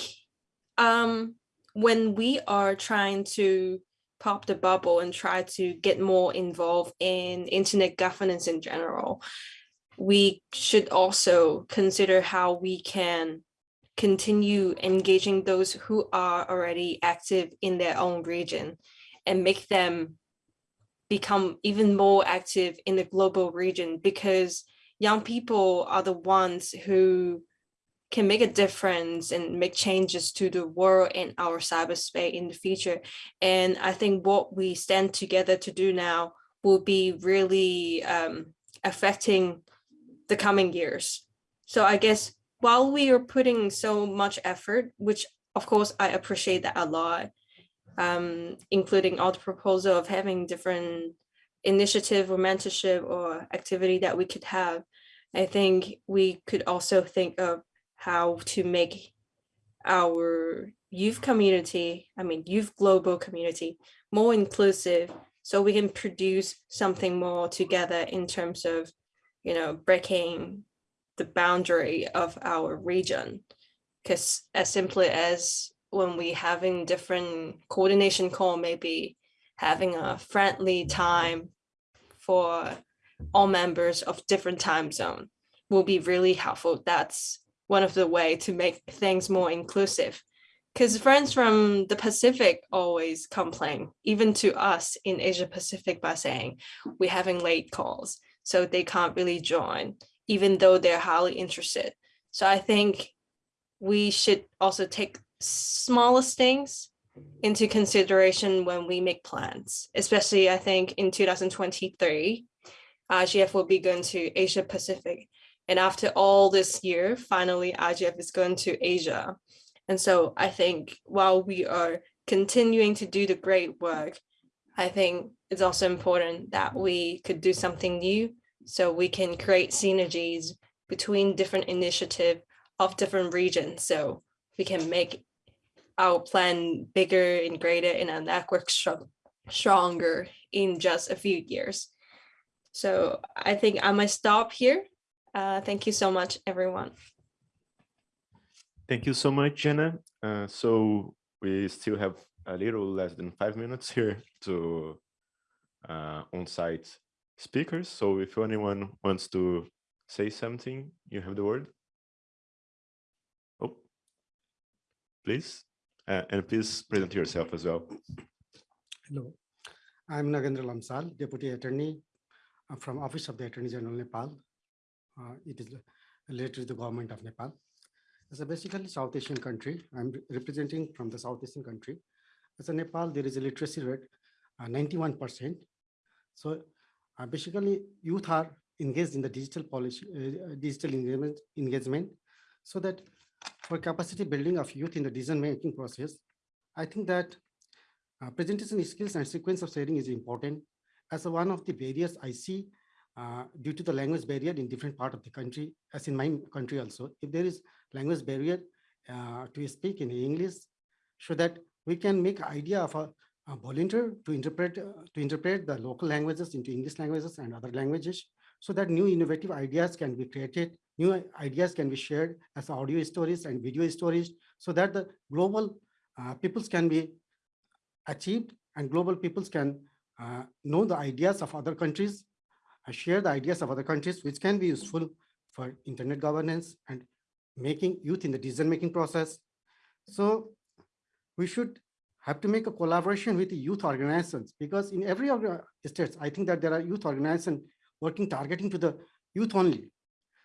um, when we are trying to pop the bubble and try to get more involved in internet governance in general, we should also consider how we can continue engaging those who are already active in their own region and make them become even more active in the global region because young people are the ones who can make a difference and make changes to the world and our cyberspace in the future. And I think what we stand together to do now will be really um, affecting the coming years. So I guess while we are putting so much effort, which of course I appreciate that a lot, um, including all the proposal of having different initiative or mentorship or activity that we could have, I think we could also think of how to make our youth community, I mean, youth global community more inclusive so we can produce something more together in terms of, you know, breaking the boundary of our region. Because as simply as when we having different coordination call, maybe having a friendly time for all members of different time zone will be really helpful. That's one of the way to make things more inclusive. Because friends from the Pacific always complain, even to us in Asia Pacific by saying we're having late calls, so they can't really join, even though they're highly interested. So I think we should also take smallest things into consideration when we make plans, especially I think in 2023, IGF will be going to Asia Pacific. And after all this year, finally IGF is going to Asia. And so I think while we are continuing to do the great work, I think it's also important that we could do something new so we can create synergies between different initiatives of different regions. So we can make our plan bigger and greater and our network strong, stronger in just a few years. So I think I might stop here. Uh, thank you so much, everyone. Thank you so much, Jenna. Uh, so we still have a little less than five minutes here *laughs* to uh, on-site speakers. So if anyone wants to say something, you have the word. Oh, please. Uh, and please present yourself as well. Hello, I'm Nagendra Lamsal, Deputy Attorney uh, from Office of the Attorney General Nepal. Uh, it is related to the government of Nepal. It's a basically South Asian country. I'm re representing from the South Asian country. As a Nepal, there is a literacy rate, 91%. Uh, so uh, basically youth are engaged in the digital policy, uh, digital engagement, engagement so that for capacity building of youth in the decision making process, I think that uh, presentation skills and sequence of sharing is important. As one of the barriers I see uh, due to the language barrier in different part of the country, as in my country also, if there is language barrier uh, to speak in English, so that we can make idea of a, a volunteer to interpret uh, to interpret the local languages into English languages and other languages, so that new innovative ideas can be created new ideas can be shared as audio stories and video stories so that the global uh, peoples can be achieved and global peoples can uh, know the ideas of other countries, uh, share the ideas of other countries, which can be useful for internet governance and making youth in the decision-making process. So we should have to make a collaboration with the youth organizations because in every states, I think that there are youth organizations working targeting to the youth only.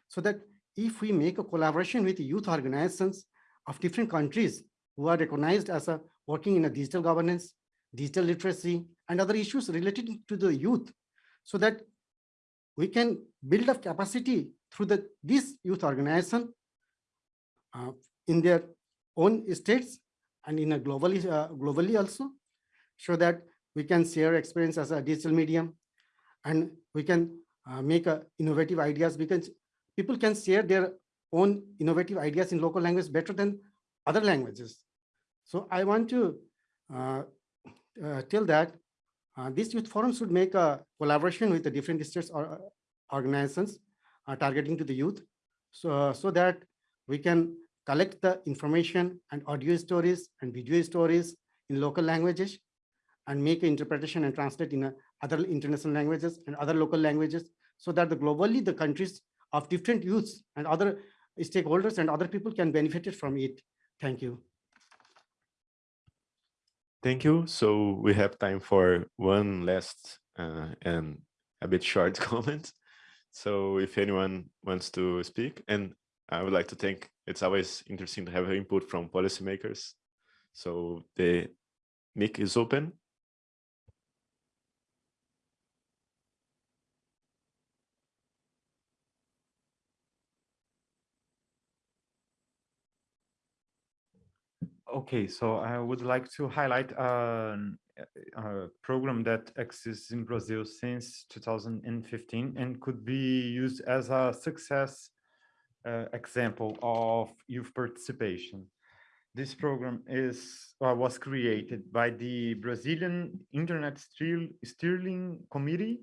So that if we make a collaboration with the youth organizations of different countries who are recognized as a working in a digital governance, digital literacy, and other issues related to the youth, so that we can build up capacity through the this youth organization uh, in their own states and in a globally uh, globally also, so that we can share experience as a digital medium, and we can uh, make uh, innovative ideas because people can share their own innovative ideas in local language better than other languages. So I want to uh, uh, tell that uh, this youth forum should make a collaboration with the different states or uh, organizations targeting to the youth so, so that we can collect the information and audio stories and video stories in local languages and make interpretation and translate in other international languages and other local languages so that the globally the countries of different youths and other stakeholders and other people can benefit from it. Thank you. Thank you. So we have time for one last uh, and a bit short *laughs* comment. So if anyone wants to speak, and I would like to thank it's always interesting to have input from policymakers. So the mic is open. Okay, so I would like to highlight uh, an, uh, a program that exists in Brazil since 2015 and could be used as a success uh, example of youth participation. This program is uh, was created by the Brazilian Internet Steering Committee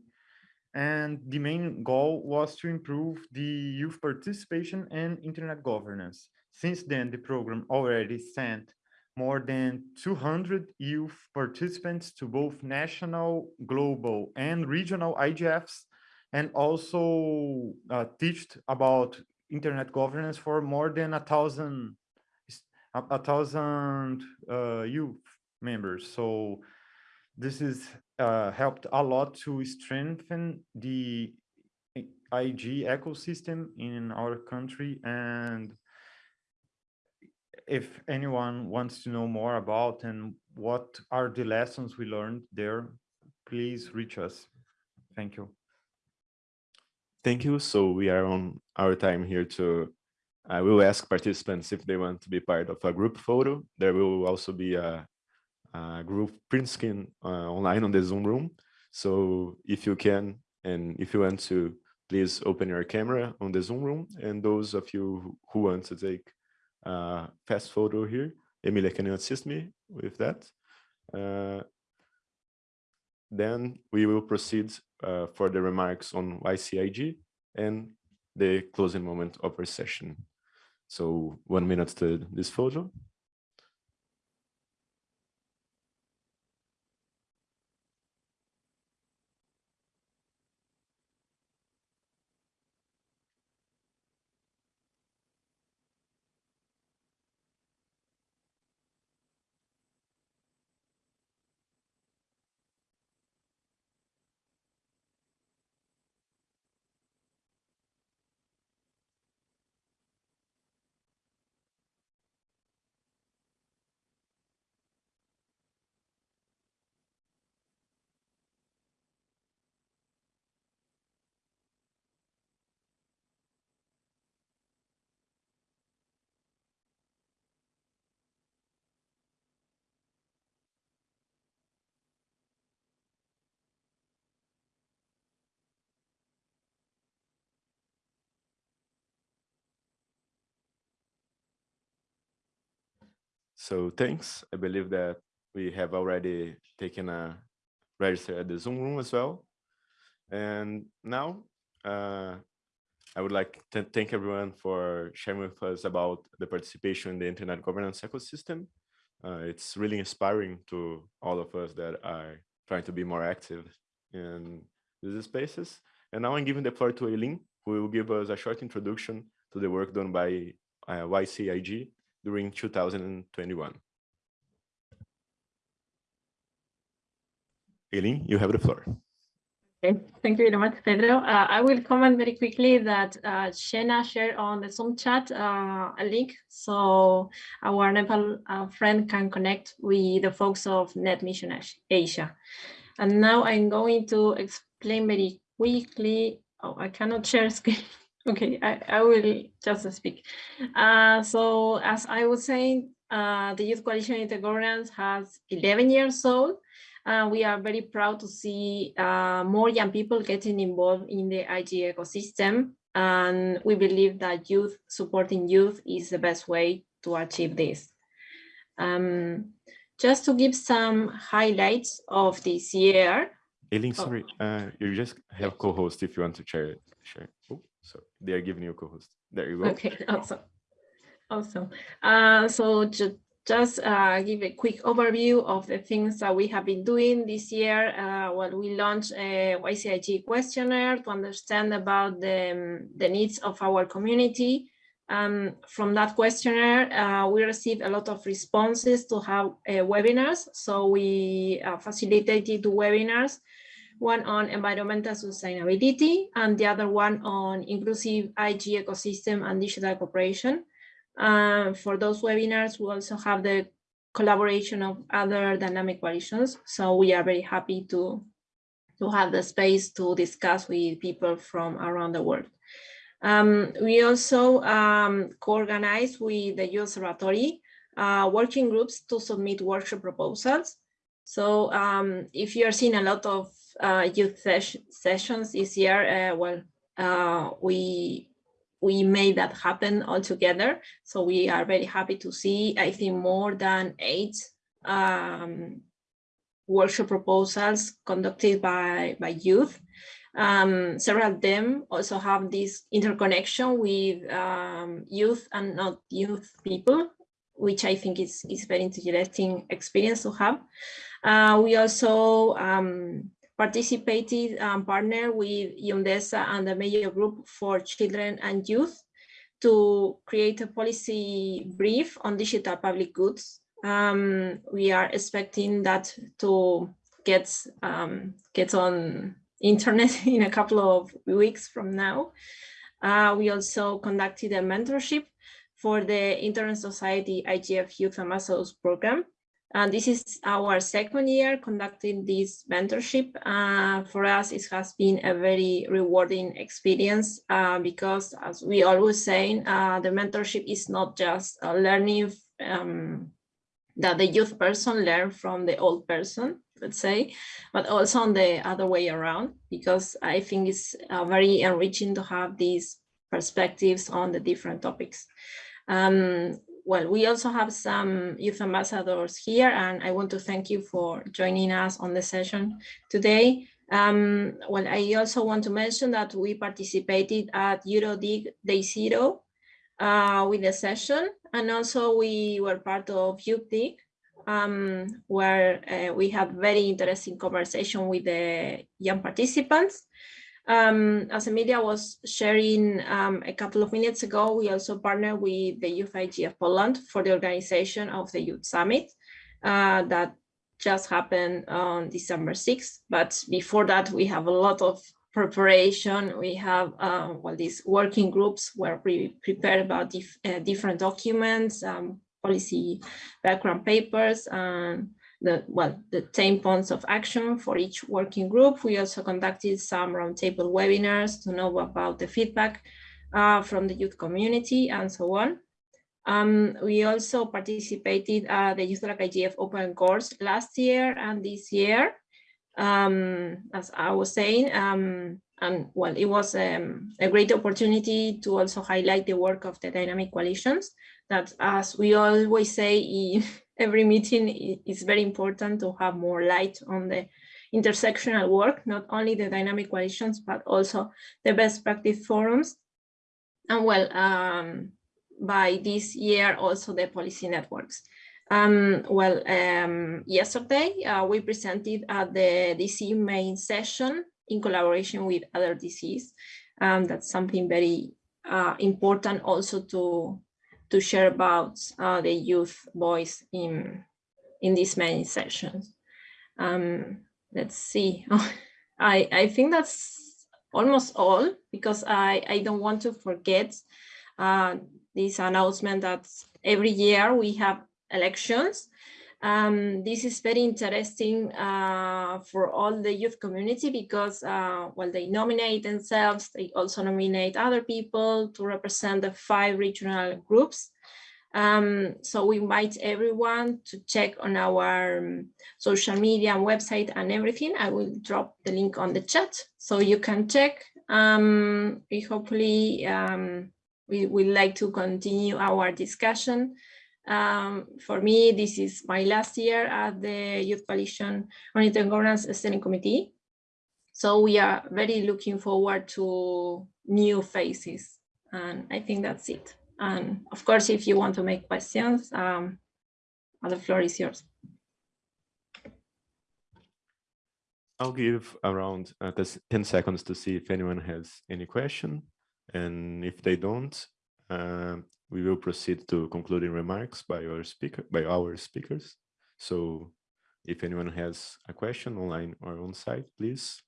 and the main goal was to improve the youth participation and internet governance. Since then, the program already sent more than 200 youth participants to both national, global, and regional IGFs, and also uh, teached about internet governance for more than a thousand a, a thousand uh, youth members. So this is uh, helped a lot to strengthen the IG ecosystem in our country and if anyone wants to know more about and what are the lessons we learned there, please reach us. Thank you. Thank you. So we are on our time here to, I will ask participants if they want to be part of a group photo. There will also be a, a group print screen uh, online on the Zoom room. So if you can, and if you want to, please open your camera on the Zoom room. And those of you who want to take a fast photo here. Emilia, can you assist me with that? Uh, then we will proceed uh, for the remarks on YCIG and the closing moment of our session. So one minute to this photo. So thanks. I believe that we have already taken a register at the Zoom room as well. And now uh, I would like to thank everyone for sharing with us about the participation in the internet governance ecosystem. Uh, it's really inspiring to all of us that are trying to be more active in these spaces. And now I'm giving the floor to Eileen, who will give us a short introduction to the work done by uh, YCIG during 2021. Eileen, you have the floor. Okay, thank you very much, Pedro. Uh, I will comment very quickly that uh, Jenna shared on the Zoom chat uh, a link so our Nepal uh, friend can connect with the folks of Net Mission Asia. And now I'm going to explain very quickly. Oh, I cannot share screen. Okay, I, I will just speak. Uh, so as I was saying, uh, the Youth Coalition in the Internet Governance has 11 years old. Uh, we are very proud to see uh, more young people getting involved in the IG ecosystem. And we believe that youth supporting youth is the best way to achieve this. Um, just to give some highlights of this year. Eileen, oh. sorry, uh, you just have co-host if you want to share it. Share. Oh. So they are giving you a co-host. There you go. Okay, *laughs* awesome. Awesome. Uh, so ju just uh, give a quick overview of the things that we have been doing this year. Uh, well, we launched a YCIG questionnaire to understand about the, um, the needs of our community. Um, from that questionnaire, uh, we received a lot of responses to have uh, webinars. So we uh, facilitated webinars one on environmental sustainability and the other one on inclusive IG ecosystem and digital cooperation. Uh, for those webinars, we also have the collaboration of other dynamic coalitions. So we are very happy to, to have the space to discuss with people from around the world. Um, we also um, co-organize with the Youth Observatory uh, working groups to submit workshop proposals. So um, if you are seeing a lot of uh, youth ses sessions this year, uh, well, uh, we we made that happen all together. So we are very happy to see, I think, more than eight um, workshop proposals conducted by, by youth. Um, several of them also have this interconnection with um, youth and not youth people, which I think is, is very interesting experience to have. Uh, we also um, participated and partnered with UNDESA and the Major Group for Children and Youth to create a policy brief on digital public goods. Um, we are expecting that to get, um, get on internet *laughs* in a couple of weeks from now. Uh, we also conducted a mentorship for the Internet Society IGF Youth Ambassadors Program and this is our second year conducting this mentorship. Uh, for us, it has been a very rewarding experience uh, because as we always say, uh, the mentorship is not just learning um, that the youth person learn from the old person, let's say, but also on the other way around, because I think it's uh, very enriching to have these perspectives on the different topics. Um, well, we also have some youth ambassadors here, and I want to thank you for joining us on the session today. Um, well, I also want to mention that we participated at EuroDIG Day Zero uh, with the session, and also we were part of YouthDIG, um, where uh, we had very interesting conversation with the young participants. Um, as Emilia was sharing um, a couple of minutes ago, we also partnered with the Youth IGF Poland for the organization of the Youth Summit uh, that just happened on December 6th. But before that, we have a lot of preparation. We have uh, well, these working groups where we prepare about dif uh, different documents, um, policy background papers, and the well the 10 points of action for each working group. We also conducted some roundtable webinars to know about the feedback uh, from the youth community and so on. Um, we also participated at the Youth IGF open course last year and this year. Um, as I was saying, um, and well, it was um, a great opportunity to also highlight the work of the dynamic coalitions that, as we always say, every meeting is very important to have more light on the intersectional work, not only the dynamic coalitions, but also the best practice forums. And well, um, by this year, also the policy networks. Um, well, um, yesterday uh, we presented at the DC main session in collaboration with other DCs. Um, that's something very uh, important also to to share about uh, the youth voice in in these many sessions. Um, let's see. *laughs* I I think that's almost all because I I don't want to forget uh, this announcement that every year we have elections um, this is very interesting uh, for all the youth community because uh, while they nominate themselves, they also nominate other people to represent the five regional groups. Um, so we invite everyone to check on our um, social media and website and everything. I will drop the link on the chat so you can check. Um, we hopefully um, we would like to continue our discussion um, for me, this is my last year at the Youth Coalition on Internet Governance Steering Committee. So we are very looking forward to new faces. And I think that's it. And of course, if you want to make questions, um, the floor is yours. I'll give around uh, 10 seconds to see if anyone has any question. And if they don't, uh, we will proceed to concluding remarks by our speaker by our speakers. So if anyone has a question online or on site, please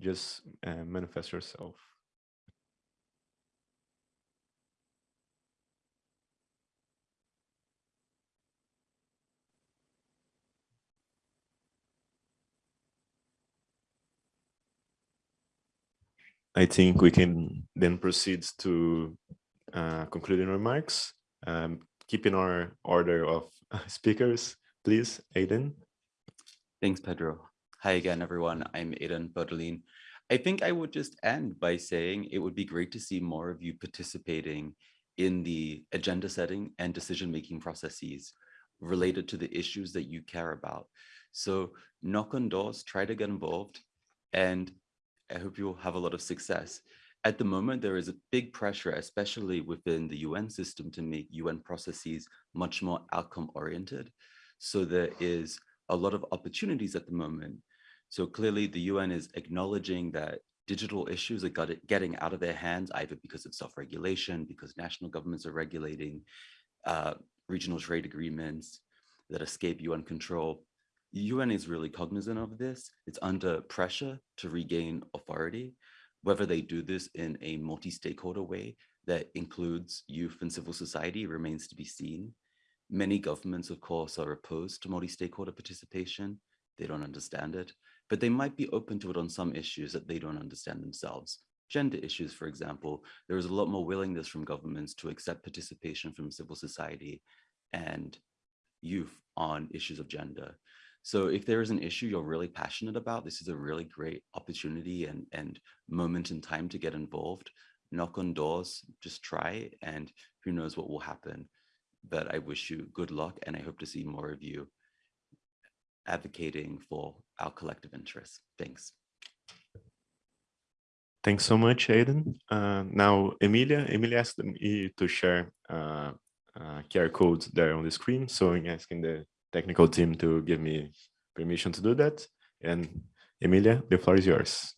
just uh, manifest yourself. I think we can then proceed to uh, concluding remarks, um, keeping our order of *laughs* speakers, please, Ayden. Thanks, Pedro. Hi again, everyone. I'm Ayden Férdeline. I think I would just end by saying it would be great to see more of you participating in the agenda setting and decision-making processes related to the issues that you care about. So knock on doors, try to get involved, and I hope you'll have a lot of success. At the moment, there is a big pressure, especially within the UN system to make UN processes much more outcome oriented. So there is a lot of opportunities at the moment. So clearly the UN is acknowledging that digital issues are getting out of their hands, either because of self-regulation, because national governments are regulating uh, regional trade agreements that escape UN control. The UN is really cognizant of this. It's under pressure to regain authority, whether they do this in a multi-stakeholder way that includes youth and civil society remains to be seen. Many governments, of course, are opposed to multi-stakeholder participation. They don't understand it, but they might be open to it on some issues that they don't understand themselves. Gender issues, for example, there is a lot more willingness from governments to accept participation from civil society and youth on issues of gender. So if there is an issue you're really passionate about, this is a really great opportunity and, and moment in time to get involved. Knock on doors, just try, and who knows what will happen. But I wish you good luck, and I hope to see more of you advocating for our collective interests. Thanks. Thanks so much, Ayden. Uh, now, Emilia, Emilia asked me to share uh, uh, QR codes there on the screen. So I'm asking the technical team to give me permission to do that. And Emilia, the floor is yours.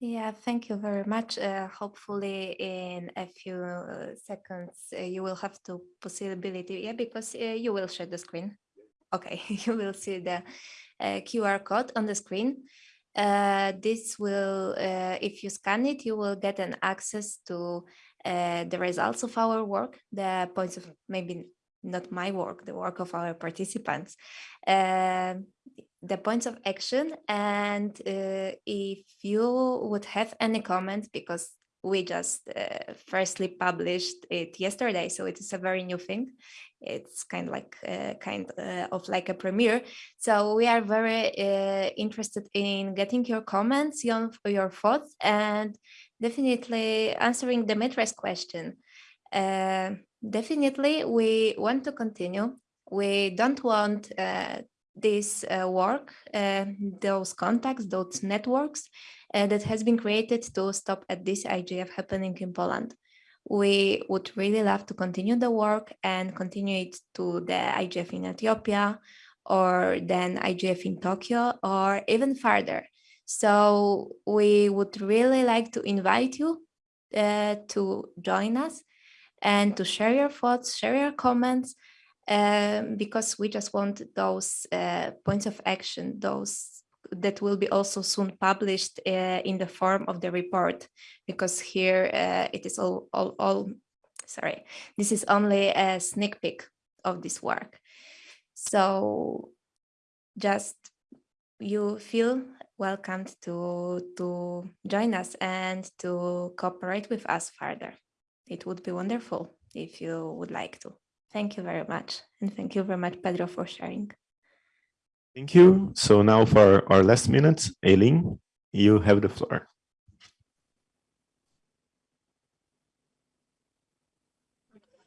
Yeah, thank you very much. Uh, hopefully in a few uh, seconds, uh, you will have the possibility, yeah, because uh, you will share the screen. Okay, *laughs* you will see the uh, QR code on the screen. Uh, this will, if you scan it, you will get an access to the results of our work, the points of maybe not my work, the work of our participants, uh, the points of action. And uh, if you would have any comments, because we just uh, firstly published it yesterday, so it is a very new thing. It's kind of like uh, kind uh, of like a premiere. So we are very uh, interested in getting your comments, your, your thoughts, and definitely answering Dimitri's question. Uh, definitely, we want to continue. We don't want uh, this uh, work, uh, those contacts, those networks uh, that has been created to stop at this IGF happening in Poland. We would really love to continue the work and continue it to the IGF in Ethiopia or then IGF in Tokyo or even further. So we would really like to invite you uh, to join us and to share your thoughts, share your comments, um, because we just want those uh, points of action, those that will be also soon published uh, in the form of the report, because here uh, it is all, all, all, sorry, this is only a sneak peek of this work. So just you feel welcomed to, to join us and to cooperate with us further. It would be wonderful if you would like to. Thank you very much. And thank you very much, Pedro, for sharing. Thank you. So now for our last minutes, Eileen, you have the floor.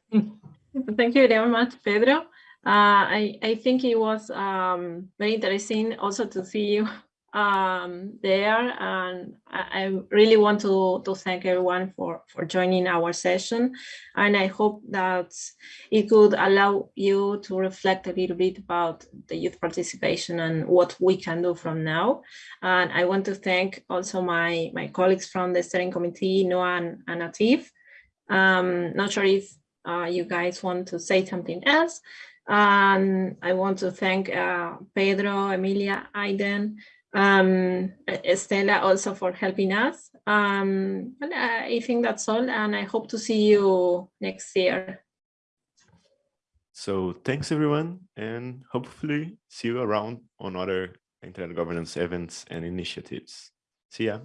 *laughs* Thank you very much, Pedro. Uh, I, I think it was um, very interesting also to see you um, there. And I, really want to, to thank everyone for, for joining our session. And I hope that it could allow you to reflect a little bit about the youth participation and what we can do from now. And I want to thank also my, my colleagues from the steering committee, Noah and, and Atif. Um, not sure if uh, you guys want to say something else. And I want to thank uh, Pedro, Emilia, Ayden, um, Estela also for helping us. Um, I think that's all, and I hope to see you next year. So thanks everyone, and hopefully see you around on other internet governance events and initiatives. See ya.